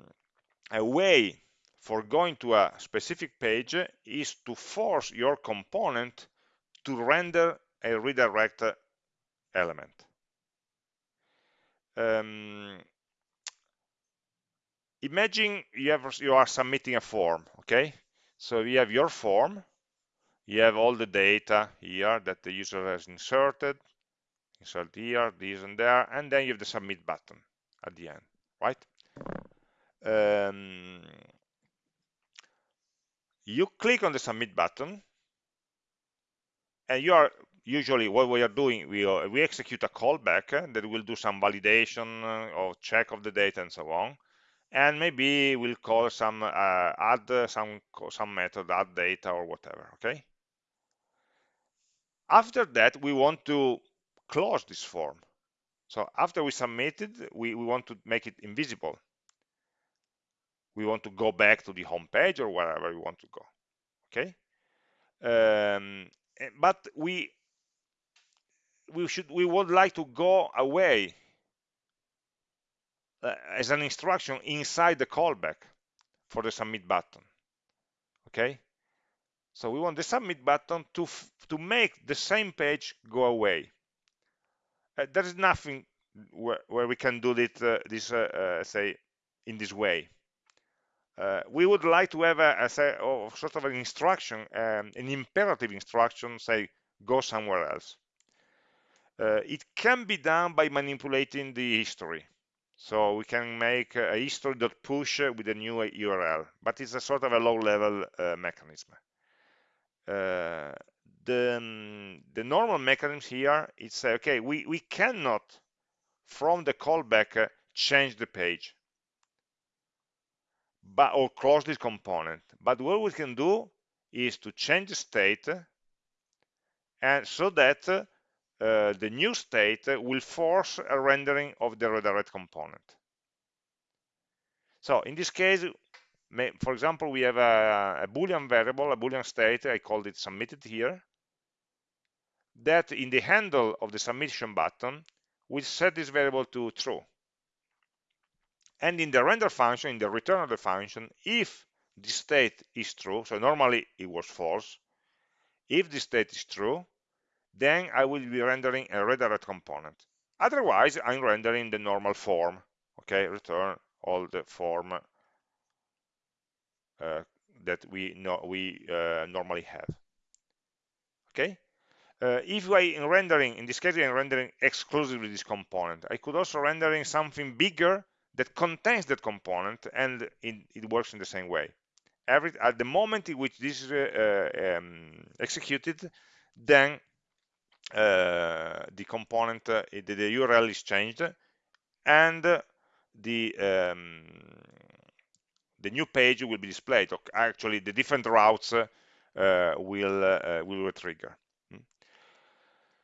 a way for going to a specific page is to force your component to render a redirect element. Um, imagine you, have, you are submitting a form, okay? So you have your form, you have all the data here that the user has inserted, insert here, this and there, and then you have the submit button at the end, right? Um, you click on the submit button, and you are usually what we are doing, we, uh, we execute a callback uh, that will do some validation uh, or check of the data and so on. And maybe we'll call some uh, add uh, some some method add data or whatever okay after that we want to close this form. So after we submitted we, we want to make it invisible. We want to go back to the home page or wherever we want to go okay? Um, eh, but we we should we would like to go away uh, as an instruction inside the callback for the submit button okay so we want the submit button to to make the same page go away. Uh, there is nothing where, where we can do it uh, this uh, uh, say in this way. Uh, we would like to have a, a sort of an instruction um, an imperative instruction say go somewhere else. It can be done by manipulating the history. So we can make a history.push with a new URL, but it's a sort of a low-level uh, mechanism. Uh, the, the normal mechanism here is say, okay, we, we cannot, from the callback, uh, change the page but or close this component. But what we can do is to change the state and so that uh, the new state will force a rendering of the redirect component. So in this case, may, for example, we have a, a Boolean variable, a Boolean state, I called it submitted here, that in the handle of the submission button, we set this variable to true. And in the render function, in the return of the function, if the state is true, so normally it was false, if the state is true, then I will be rendering a redirect component. Otherwise, I'm rendering the normal form, okay, return all the form that we know we uh, normally have. Okay. Uh, if I am rendering, in this case, I'm rendering exclusively this component. I could also rendering something bigger that contains that component, and it, it works in the same way. every at the moment in which this is uh, um, executed, then uh, the component, uh, the, the, URL is changed, and the um, the new page will be displayed. Actually, the different routes uh, will uh, will trigger. Hmm.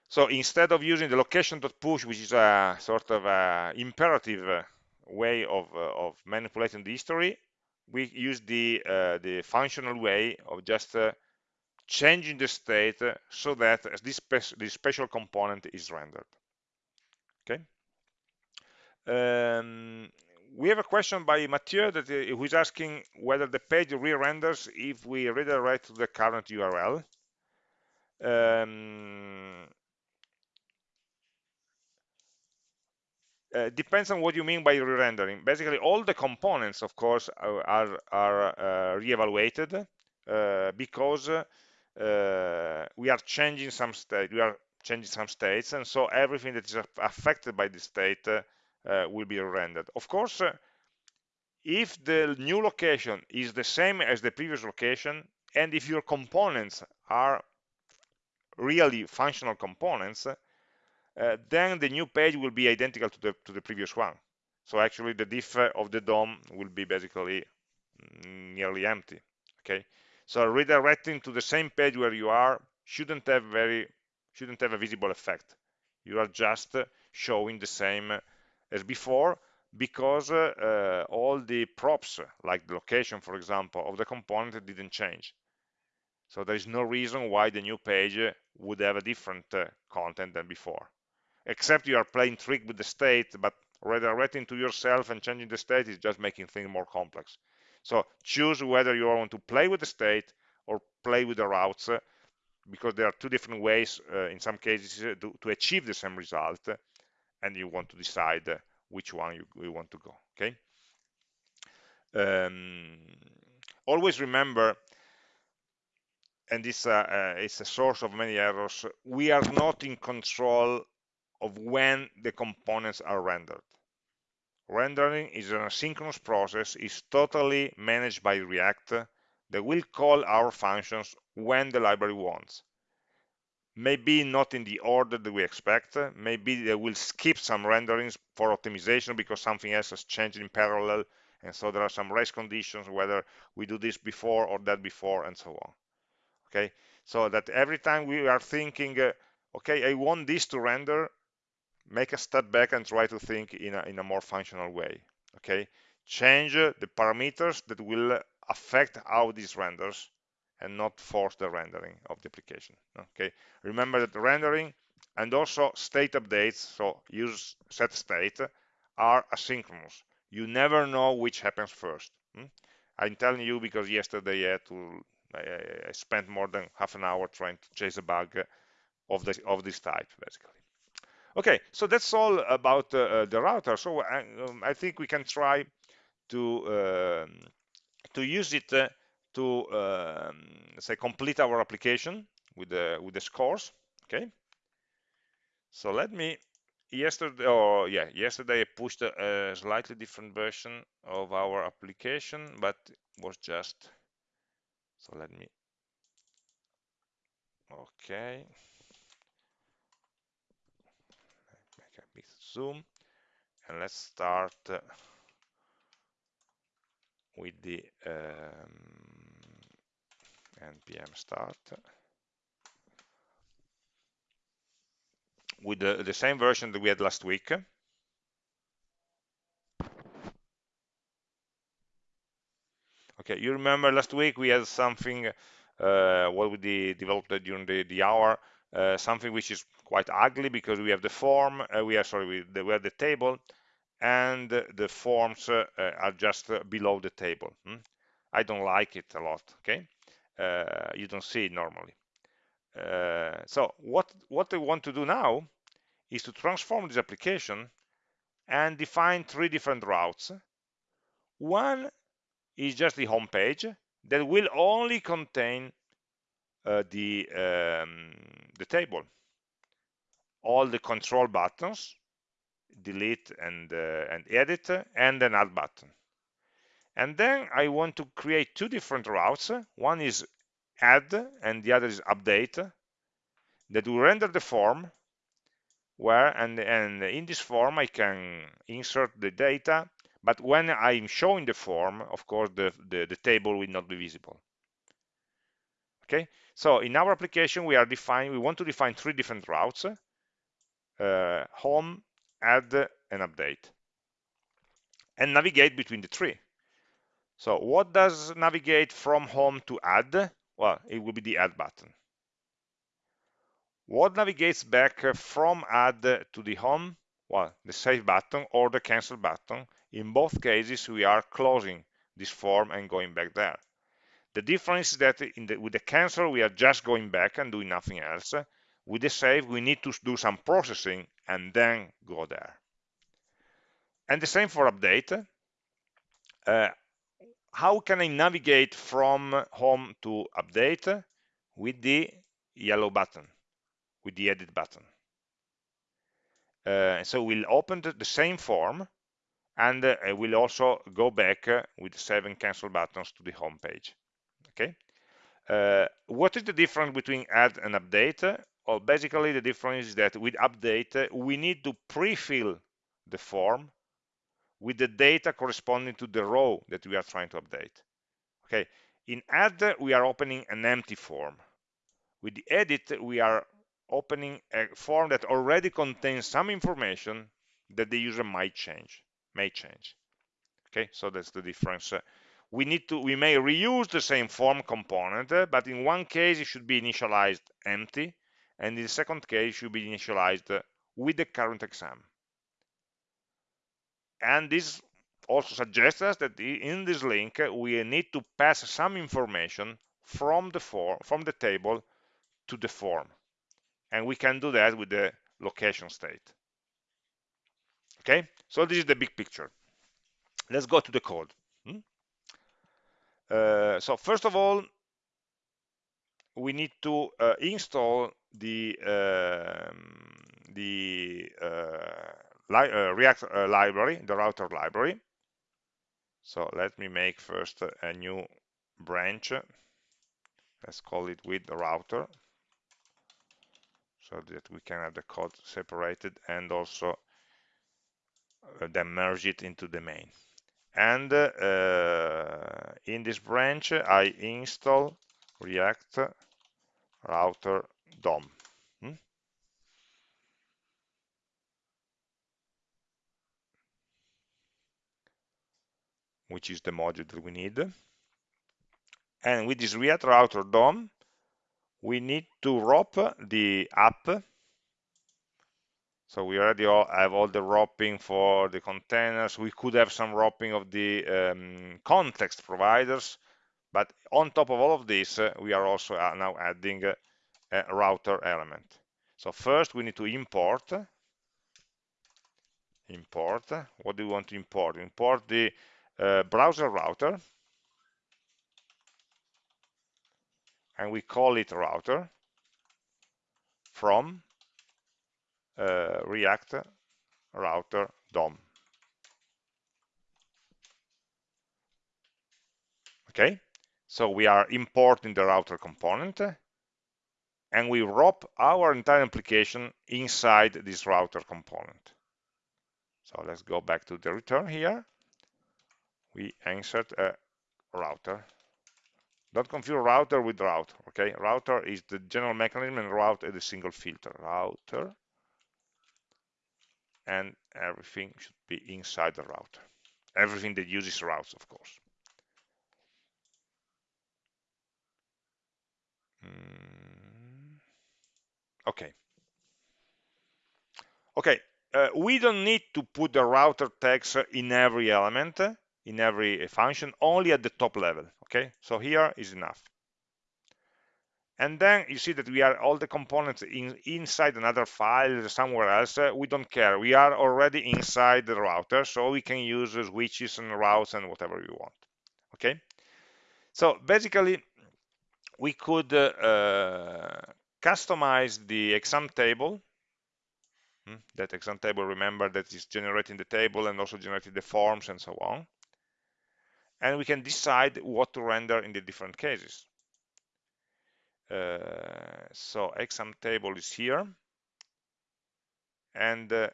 So instead of using the location.push, which is a sort of a imperative way of, of manipulating the history, we use the uh, the functional way of just uh, changing the state so that this, spe this special component is rendered. Okay. Um, we have a question by Mathieu that uh, who is asking whether the page re-renders if we redirect to the current URL. Um, uh, depends on what you mean by re-rendering. Basically, all the components, of course, are, are, uh, re-evaluated uh, because uh, we are changing some state. We are changing some states, and so everything that is affected by the state uh, Uh, will be rendered. Of course, uh, if the new location is the same as the previous location, and if your components are really functional components, uh, then the new page will be identical to the to the previous one. So actually the diff uh, of the DOM will be basically mm, nearly empty. Okay, so redirecting to the same page where you are shouldn't have very shouldn't have a visible effect. You are just uh, showing the same as before because uh, all the props, like the location, for example, of the component didn't change. So there is no reason why the new page would have a different uh, content than before except you are playing trick with the state, but redirecting to yourself and changing the state is just making things more complex. So choose whether you want to play with the state or play with the routes, uh, because there are two different ways, uh, in some cases, uh, to, to, achieve the same result, and you want to decide which one you, you, want to go, okay? Um, always remember and this uh, uh, is a source of many errors, we are not in control of when the components are rendered. Rendering is an asynchronous process, is totally managed by React that will call our functions when the library wants. Maybe not in the order that we expect, maybe they will skip some renderings for optimization because something else has changed in parallel, and so there are some race conditions, whether we do this before or that before, and so on. Okay, so that every time we are thinking, uh, okay, I want this to render, make a step back and try to think in a, in a more functional way. Okay? Change the parameters that will affect how this renders and not force the rendering of the application okay remember that rendering and also state updates so use set state are asynchronous you never know which happens first hmm? i'm telling you because yesterday i had to I, I spent more than half an hour trying to chase a bug of this of this type basically Okay, so that's all about uh, uh, the router. So I, um, I, think we can try to um, to use it uh, to um, say complete our application with the with the scores. Okay. So let me yesterday or yeah yesterday I pushed a, a slightly different version of our application, but was just so let me okay zoom and let's start uh, with the um, npm start with the, the same version that we had last week okay you remember last week we had something uh, what we developed during the, the hour uh, something which is quite ugly because we have the form, uh, we are sorry, we, the, we have the table, and the forms uh, are just below the table. Hmm? I don't like it a lot. Okay, you don't see it normally. so what what I want to do now is to transform this application and define three different routes. One is just the home page that will only contain uh, the um, the table all the control buttons delete and uh, and edit and an add button And then I want to create two different routes. One is add and the other is update that will render the form where and, and in this form I can insert the data. But when I'm showing the form of course the, the, the table will not be visible. Okay? So in our application we are defining we want to define three different routes uh, home add and update. And navigate between the three so what does navigate from home to add well it will be the add button what navigates back from add to the home? Well, the save button or the cancel button. In both cases, we are closing this form and going back there. The difference is that the, with the cancel, we are just going back and doing nothing else. With the save, we need to do some processing and then go there. And the same for update. Uh, how can I navigate from home to update? With the yellow button with the edit button. Uh, so we'll open the, same form and uh, we'll also go back uh, with seven cancel buttons to the home page. Okay. Uh, what is the difference between add and update? Well, basically the difference is that with update, uh, we need to pre-fill the form with the data corresponding to the row that we are trying to update. Okay. In add, we are opening an empty form. With the edit, we are opening a form that already contains some information that the user might change, may change. Okay, so that's the difference. we need to, we may reuse the same form component, but in one case it should be initialized empty, and in the second case it should be initialized with the current exam. And this also suggests us that in this link we need to pass some information from the form, from the table to the form. And we can do that with the location state. Okay? So this is the big picture. Let's go to the code. Hmm? uh, so first of all we need to uh, install the um, the uh, li uh, React uh, library, the router library. So let me make first a new branch. Let's call it with the router so that we can have the code separated and also uh, then merge it into the main and uh, in this branch I install react router DOM which is the module that we need. And with this react router DOM we need to wrap the app. So we already all have all the wrapping for the containers. We could have some wrapping of the um, context providers but on top of all of this uh, we are also uh, now adding uh, a router element. So first we need to import. Import. What do we want to import? Import the uh, browser router and we call it router from uh, React router DOM. Okay, so we are importing the router component and we wrap our entire application inside this router component. So let's go back to the return here. We insert a router don't confuse router with route, okay? Router is the general mechanism and route is a single filter. Router and everything should be inside the router. Everything that uses routes, of course. Mm. Okay. Okay, uh, we don't need to put the router tags in every element in every function only at the top level okay? So here is enough. And then you see that we are all the components in, inside another file somewhere else uh, we don't care. We are already inside the router so we can use switches and routes and whatever we want okay? So basically we could uh, uh, customize the exam table. Hmm, that exam table remember that is generating the table and also generating the forms and so on and we can decide what to render in the different cases. Uh, so exam table is here and uh,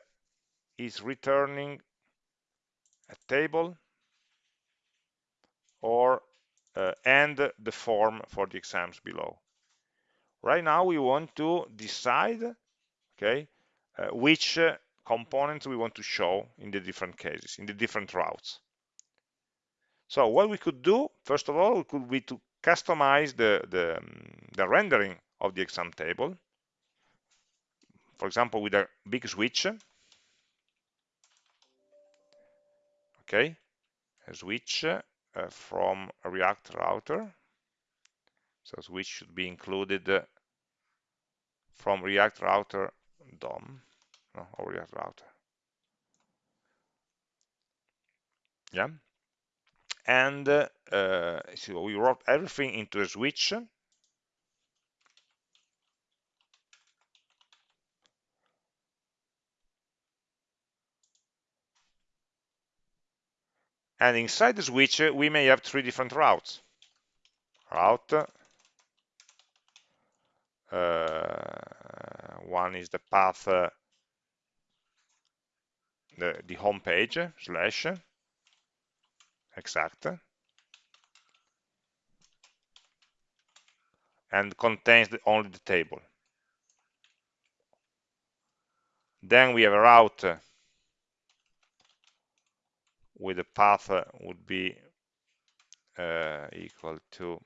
is returning a table or uh, and the form for the exams below. Right now we want to decide okay, uh, which uh, components we want to show in the different cases, in the different routes. So what we could do, first of all, could be to customize the, the, the rendering of the exam table. For example, with a big switch. Okay, a switch uh, from a React router. So switch should be included uh, from React router DOM no, or React router. Yeah, and uh, so we wrote everything into a switch. And inside the switch we may have three different routes. Route uh, one is the path uh, the, the home page slash exact and contains the, only the table. Then we have a route with the path would be uh, equal to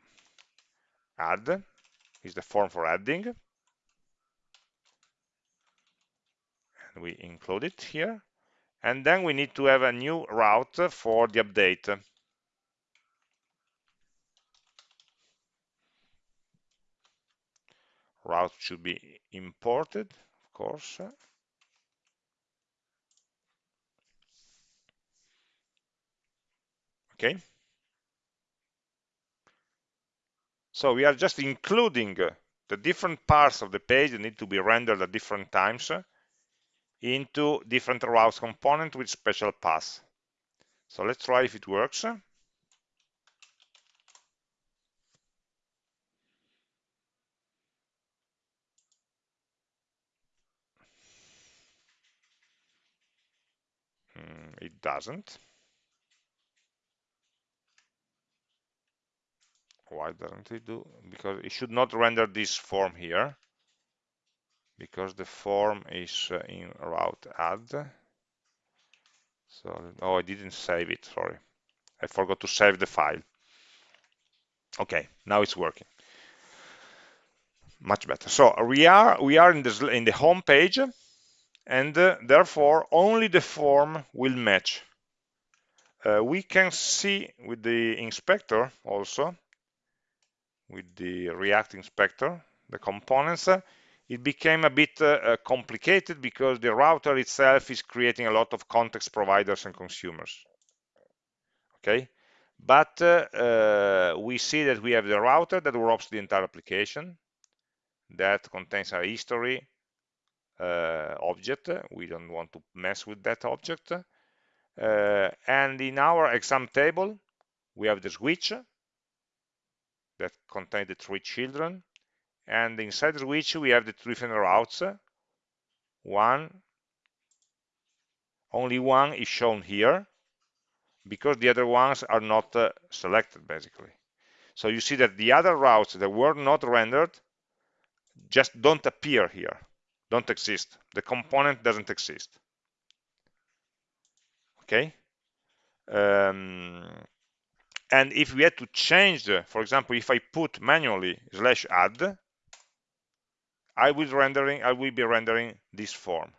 add is the form for adding. And we include it here and then we need to have a new route for the update. Route should be imported of course. Okay. So we are just including the different parts of the page that need to be rendered at different times into different routes component with special paths. So let's try if it works. Hmm, it doesn't. Why doesn't it do? Because it should not render this form here because the form is uh, in route add. So, oh, I didn't save it, sorry. I forgot to save the file. Okay, now it's working. Much better. So we are we are in the in the home page, and uh, therefore only the form will match. Uh, we can see with the inspector also, with the React inspector, the components, uh, it became a bit uh, uh, complicated because the router itself is creating a lot of context providers and consumers. Okay, but uh, uh, we see that we have the router that wraps the entire application that contains a history uh, object. We don't want to mess with that object. Uh, and in our exam table, we have the switch that contains the three children and inside switch we have the different routes. One only one is shown here because the other ones are not uh, selected basically. So you see that the other routes that were not rendered just don't appear here don't exist. The component doesn't exist. Okay? Um, and if we had to change the, for example if I put manually slash add I will rendering I will be rendering this form.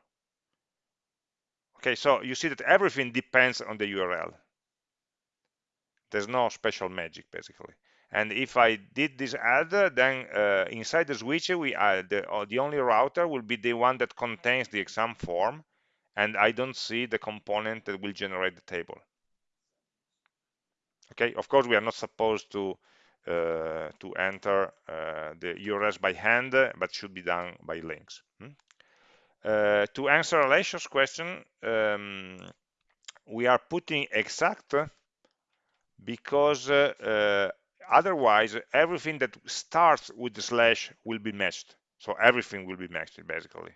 Okay so you see that everything depends on the URL there's no special magic basically. And if I did this add then uh, inside the switch we add the, uh, the only router will be the one that contains the exam form and I don't see the component that will generate the table. Okay of course we are not supposed to to enter uh, the URLs by hand, but should be done by links. Hmm? Uh, to answer Alessio's question, um, we are putting exact because uh, uh, otherwise everything that starts with the slash will be matched so everything will be matched basically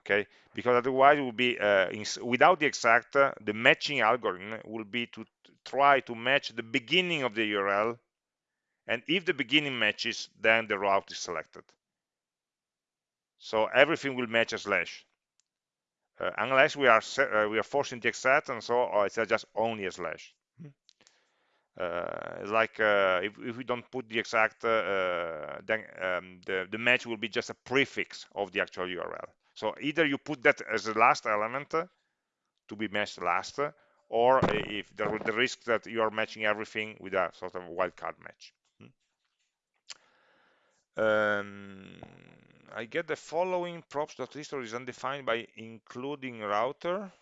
okay because otherwise it will be uh, in, without the exact uh, the matching algorithm will be to try to match the beginning of the url and if the beginning matches then the route is selected. So everything will match a slash uh, unless we are uh, we are forcing the exact and so uh, it's just only a slash uh, like uh, if, if, we don't put the exact uh, then um, the, the match will be just a prefix of the actual URL so either you put that as the last element to be matched last or if there the risk that you are matching everything with a sort of wildcard match. hmm. Um, I get the following props.history is undefined by including router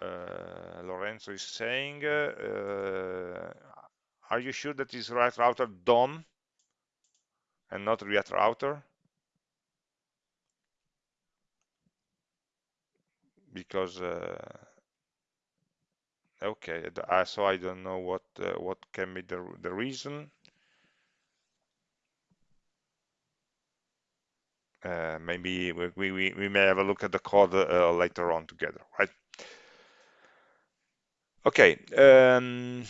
uh, Lorenzo is saying, uh, are you sure that is React router DOM and not React router? Because uh, okay, so I don't know what what can be the the reason. Uh, maybe we, we, we, may have a look at the code uh, later on together, right? Okay. Um,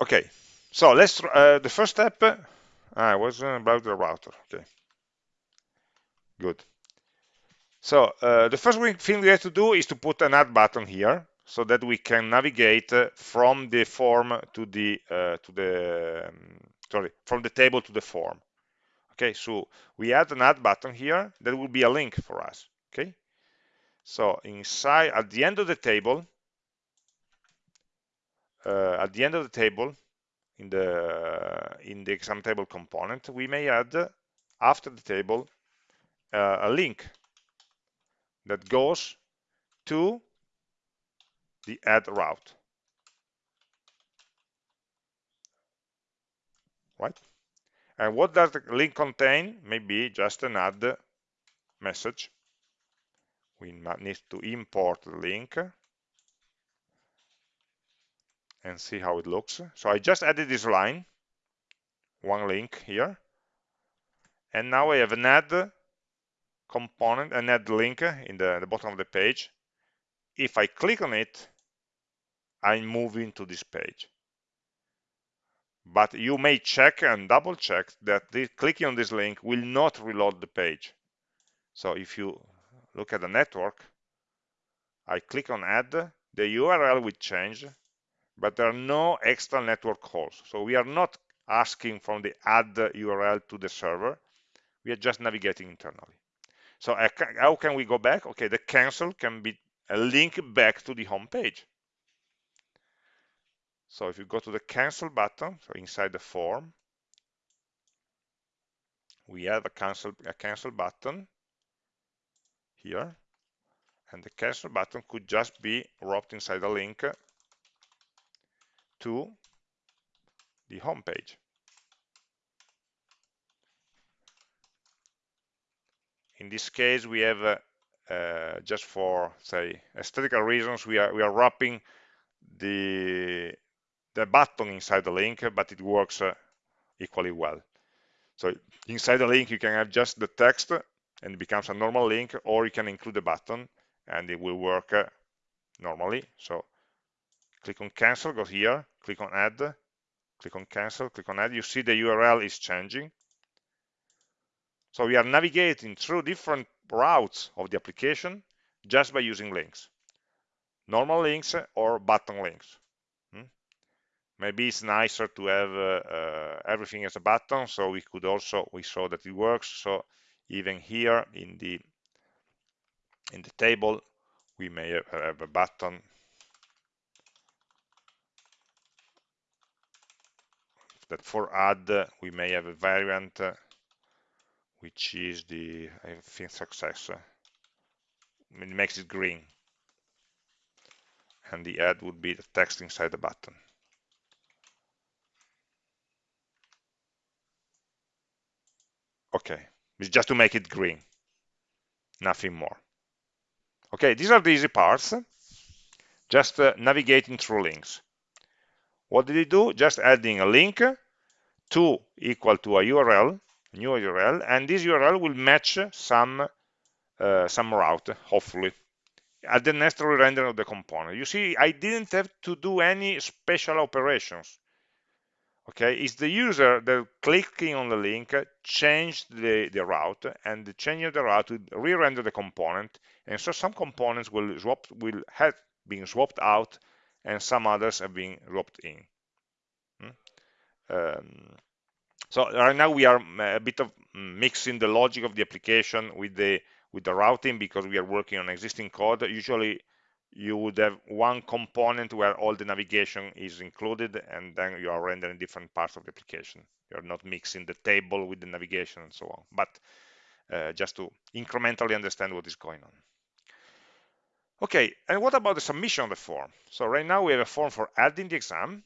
okay. So let's uh, the first step. Uh, I was about the router. Okay. Good. So uh, the first thing we have to do is to put an add button here so that we can navigate uh, from the form to the uh, to the um, sorry from the table to the form. Okay, so we add an add button here that will be a link for us. Okay, so inside, at the end of the table, uh, at the end of the table, in the in the exam table component, we may add after the table uh, a link that goes to the add route. Right? And what does the link contain? Maybe just an add message we need to import the link and see how it looks. So I just added this line, one link here, and now I have an add component, an add link in the, the bottom of the page. If I click on it, I'm moving to this page. But you may check and double check that the, clicking on this link will not reload the page. So if you look at the network, I click on add, the URL will change, but there are no extra network calls. So we are not asking from the add URL to the server. We are just navigating internally. So how can we go back? Okay, the cancel can be a link back to the home page. So if you go to the cancel button, so inside the form, we have a cancel a cancel button here and the cancel button could just be wrapped inside a link to the home page. In this case, we have uh, uh, just for say aesthetical reasons, we are we are wrapping the the button inside the link, but it works uh, equally well. So inside the link, you can have just the text and it becomes a normal link or you can include a button and it will work uh, normally so click on cancel go here click on add click on cancel click on add you see the url is changing so we are navigating through different routes of the application just by using links normal links or button links? Maybe it's nicer to have uh, uh, everything as a button so we could also we saw that it works. So even here in the in the table we may have a button. That for add we may have a variant which is the I think success it makes it green. And the add would be the text inside the button okay it's just to make it green nothing more Okay, these are the easy parts. Just uh, navigating through links. What did it do? Just adding a link to equal to a URL, new URL, and this URL will match some uh, some route, hopefully, at the next re-rendering of the component. You see, I didn't have to do any special operations. Okay, it's the user that clicking on the link changed the, the route, and the change of the route will re-render the component, and so some components will swap will have been swapped out, and some others have been swapped in. Hmm? Um, so right now we are a bit of mixing the logic of the application with the with the routing because we are working on existing code. Usually you would have one component where all the navigation is included and then you are rendering different parts of the application. You're not mixing the table with the navigation and so on, but uh, just to incrementally understand what is going on. Okay, and what about the submission of the form? So right now we have a form for adding the exam.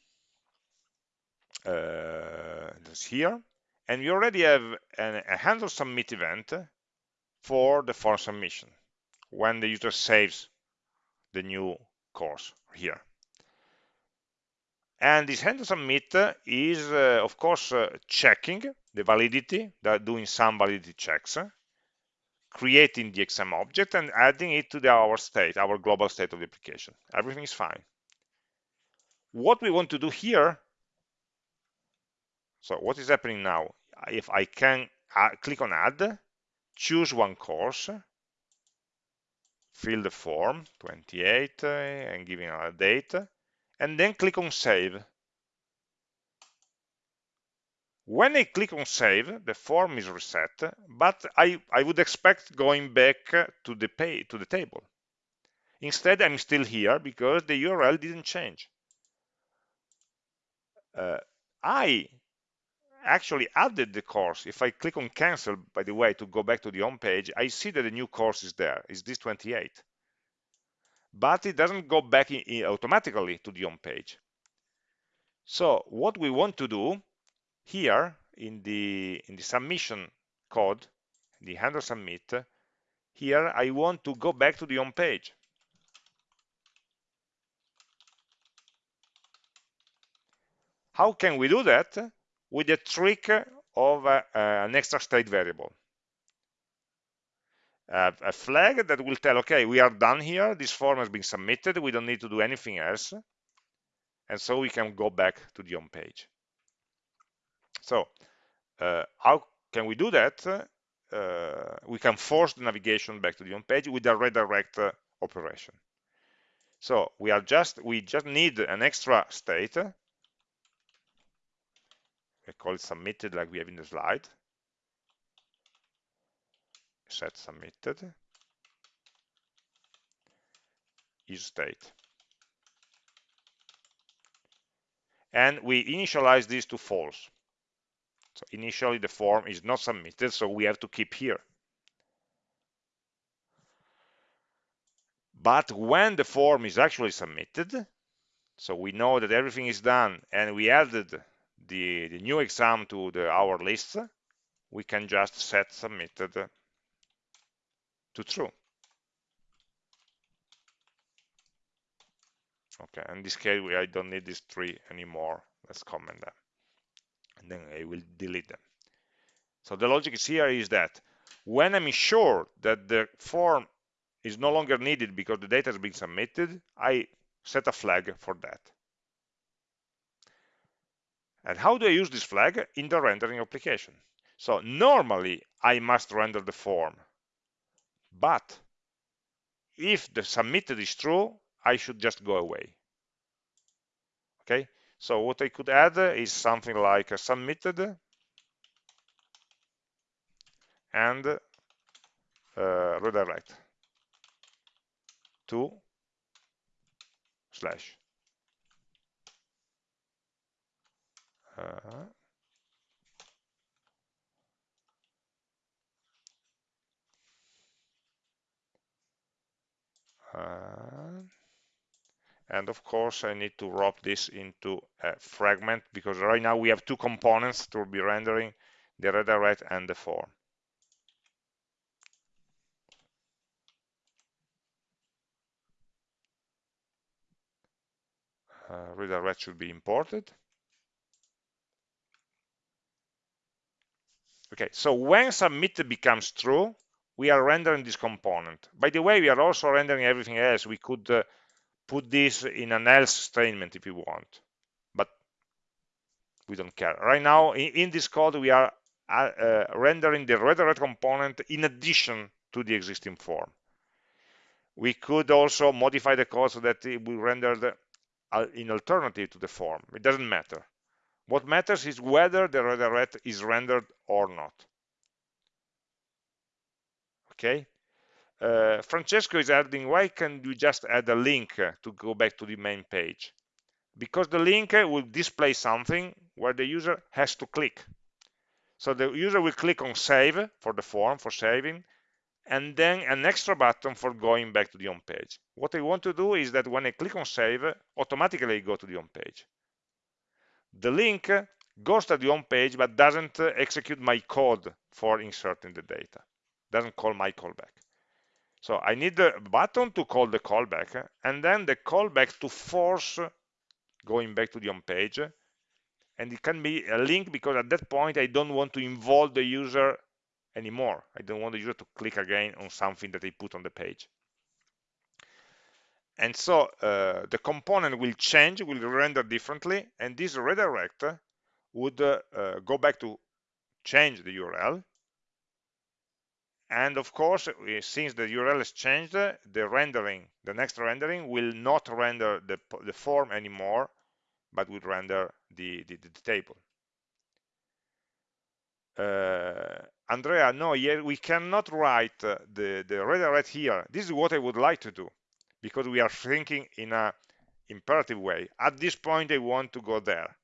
Uh, that's here. And we already have an, a handle submit event for the form submission when the user saves the new course here. And this handle submit is, uh, of course, uh, checking the validity, doing some validity checks, creating the exam object and adding it to the, our state, our global state of the application. Everything is fine. What we want to do here, so what is happening now? If I can add, click on add, choose one course, fill the form 28 uh, and giving a date and then click on save. When I click on save the form is reset but I, I would expect going back to the pay to the table. Instead I'm still here because the URL didn't change. Uh, I actually added the course. If I click on cancel, by the way, to go back to the home page, I see that the new course is there. Is this 28? But it doesn't go back in, in automatically to the home page. So what we want to do here in the in the submission code, the handle submit, here I want to go back to the home page. How can we do that? With the trick of uh, an extra state variable. A flag that will tell, okay, we are done here, this form has been submitted, we don't need to do anything else, and so we can go back to the home page. So uh, how can we do that? Uh, we can force the navigation back to the home page with a redirect uh, operation. So we are just we just need an extra state I call it submitted like we have in the slide. Set submitted is state. And we initialize this to false. So initially the form is not submitted, so we have to keep here. But when the form is actually submitted, so we know that everything is done and we added the, the new exam to the, our list, we can just set submitted to true. Okay, in this case, we, I don't need these three anymore. Let's comment them. And then I will delete them. So the logic is here is that when I'm sure that the form is no longer needed because the data has been submitted, I set a flag for that. And how do I use this flag? In the rendering application. So normally I must render the form, but if the submitted is true, I should just go away. Okay, so what I could add is something like a submitted and uh, redirect to slash Uh-huh. And of course, I need to wrap this into a fragment because right now we have two components to be rendering, the redirect and the form. Uh, redirect should be imported. Okay, so when submitted becomes true, we are rendering this component. By the way, we are also rendering everything else. We could uh, put this in an else statement if you want, but we don't care. Right now, in, in this code, we are uh, uh, rendering the redirect component in addition to the existing form. We could also modify the code so that it will render the, uh, in alternative to the form. It doesn't matter. What matters is whether the redirect is rendered or not. Okay. Uh, Francesco is adding, why can't you just add a link to go back to the main page? Because the link will display something where the user has to click. So the user will click on save for the form, for saving, and then an extra button for going back to the home page. What I want to do is that when I click on save, automatically I go to the home page. The link goes to the home page but doesn't execute my code for inserting the data, doesn't call my callback. So I need the button to call the callback and then the callback to force going back to the home page. And it can be a link because at that point I don't want to involve the user anymore. I don't want the user to click again on something that they put on the page. And so uh, the component will change, will render differently, and this redirect would uh, uh, go back to change the URL. And of course, since the URL has changed, the rendering, the next rendering will not render the, the form anymore, but will render the, the, the table. Uh, Andrea, no, yeah, we cannot write uh, the, the redirect here. This is what I would like to do because we are thinking in a imperative way. At this point, I want to go there.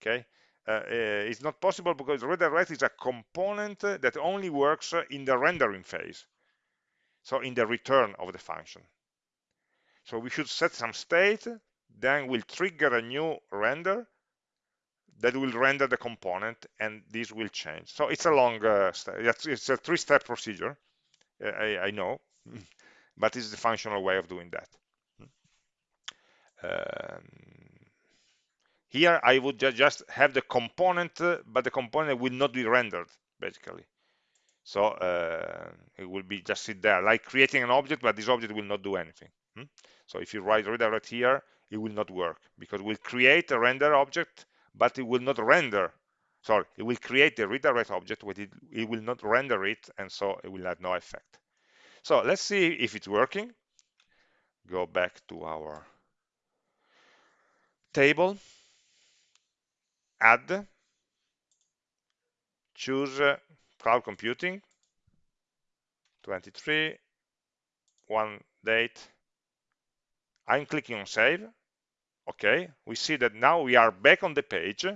Okay, uh, uh, it's not possible because redirect is a component that only works in the rendering phase. So in the return of the function. So we should set some state, then we'll trigger a new render that will render the component and this will change. So it's a long, uh, it's a three-step procedure, I, I, know, but it's the functional way of doing that. Um, here I would ju just have the component, uh, but the component will not be rendered, basically. So uh, it will be just sit there, like creating an object, but this object will not do anything. Hmm? So if you write redirect here, it will not work because we'll create a render object but it will not render sorry it will create the redirect object but it, it will not render it and so it will have no effect so let's see if it's working. Go back to our table. Add. Choose uh, cloud computing. 23 one date. I'm clicking on save. Okay we see that now we are back on the page.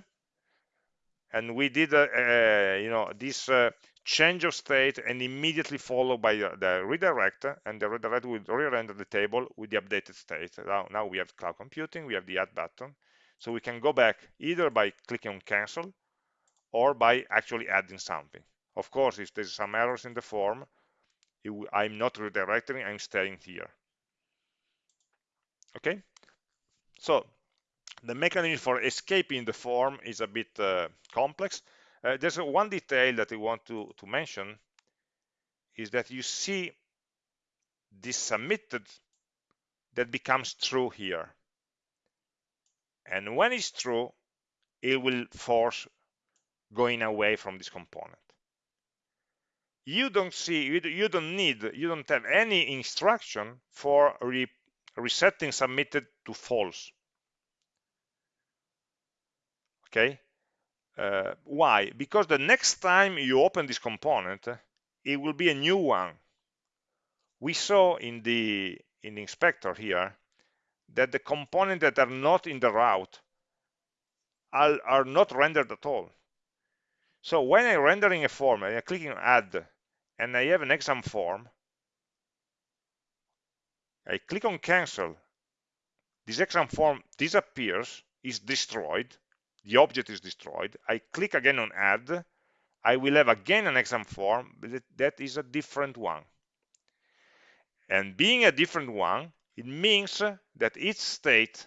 And we did uh, uh, you know this uh, change of state and immediately followed by the redirect and the redirect will re-render the table with the updated state. Now, now we have cloud computing we have the add button. So we can go back either by clicking on cancel or by actually adding something. Of course if there's some errors in the form I'm not redirecting I'm staying here. Okay? So the mechanism for escaping the form is a bit uh, complex. Uh, there's one detail that I want to, to mention is that you see this submitted that becomes true here. And when it's true, it will force going away from this component. You don't see, you don't need, you don't have any instruction for re resetting submitted to false. Okay, uh, why? Because the next time you open this component, it will be a new one. We saw in the in the inspector here that the components that are not in the route are, are not rendered at all. So when I'm rendering a form, I'm clicking add, and I have an exam form, I click on cancel, this exam form disappears, is destroyed, the object is destroyed. I click again on add, I will have again an exam form, but that is a different one. And being a different one, it means that its state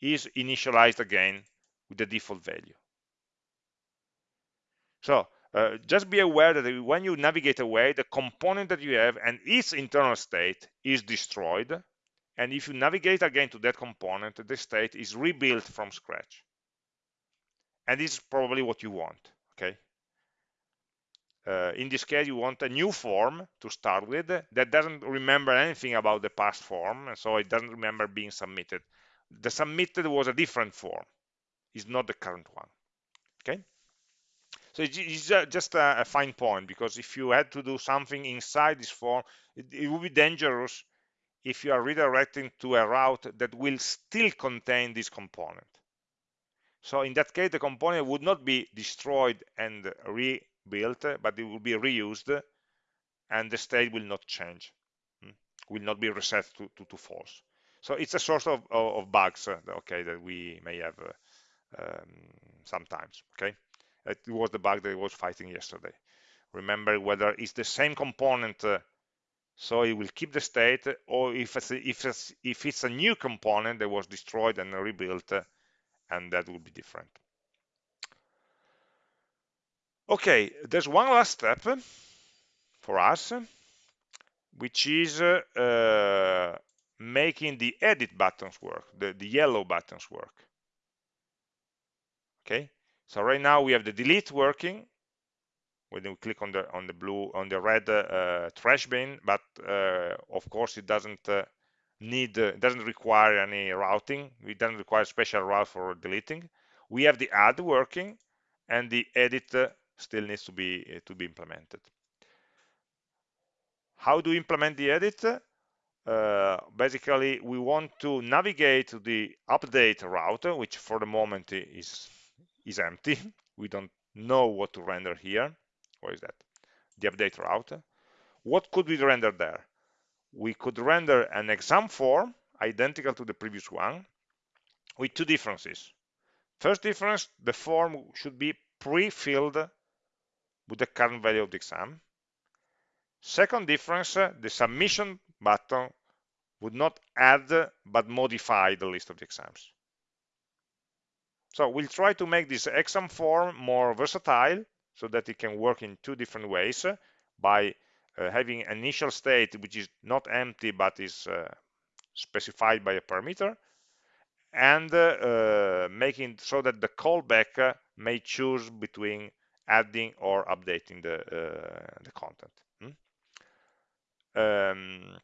is initialized again with the default value. So uh, just be aware that when you navigate away, the component that you have and its internal state is destroyed. And if you navigate again to that component, the state is rebuilt from scratch. And this is probably what you want, okay? Uh, in this case, you want a new form to start with that doesn't remember anything about the past form, and so it doesn't remember being submitted. The submitted was a different form, it's not the current one, okay? So it's just a, fine point because if you had to do something inside this form, it, it would be dangerous if you are redirecting to a route that will still contain this component. So in that case, the component would not be destroyed and rebuilt, but it will be reused and the state will not change, hmm, will not be reset to, to, to false. So it's a source of, of, bugs, uh, okay, that we may have uh, um, sometimes, okay? It was the bug that I was fighting yesterday. Remember whether it's the same component, uh, so it will keep the state, or if it's, a, if, it's, if it's a new component that was destroyed and rebuilt, uh, and that will be different. Okay, there's one last step for us, which is uh, making the edit buttons work, the, the yellow buttons work. Okay, so right now we have the delete working when we click on the on the blue on the red uh, trash bin, but uh, of course it doesn't uh, need uh, doesn't require any routing. It doesn't require special route for deleting. We have the add working, and the edit uh, still needs to be uh, to be implemented. How do we implement the edit? Uh, basically we want to navigate to the update route which for the moment is is empty. We don't know what to render here. What is that? The update route. What could we render there? We could render an exam form identical to the previous one with two differences. First difference, the form should be pre-filled with the current value of the exam. Second difference, the submission button would not add but modify the list of the exams. So we'll try to make this exam form more versatile so that it can work in two different ways by uh, having an initial state which is not empty but is uh, specified by a parameter and uh, making so that the callback uh, may choose between adding or updating the, uh, the content. Hmm? Um,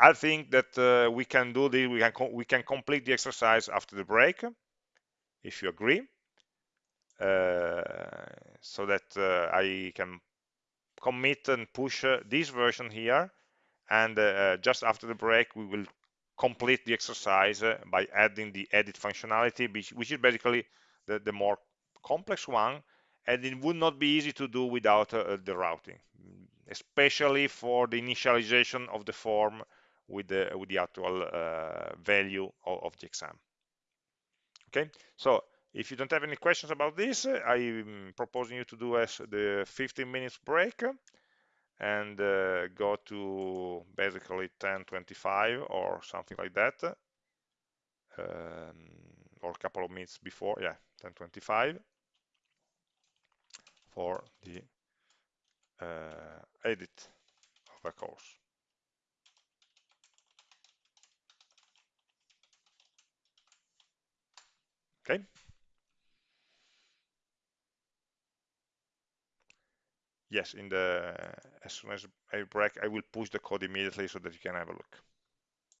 I think that uh, we can do this, we can, we can complete the exercise after the break if you agree, uh, so that uh, I can commit and push uh, this version here. And just after the break, we will complete the exercise by adding the edit functionality, which is basically the, the more complex one. And it would not be easy to do without uh, the routing especially for the initialization of the form with the with the actual uh, value of, of, the exam. Okay? So if you don't have any questions about this i'm proposing you to do as the 15 minutes break and uh, go to basically 1025 or something like that um, or a couple of minutes before yeah 1025 for the uh, edit of a course. Okay yes in the as soon as I break I will push the code immediately so that you can have a look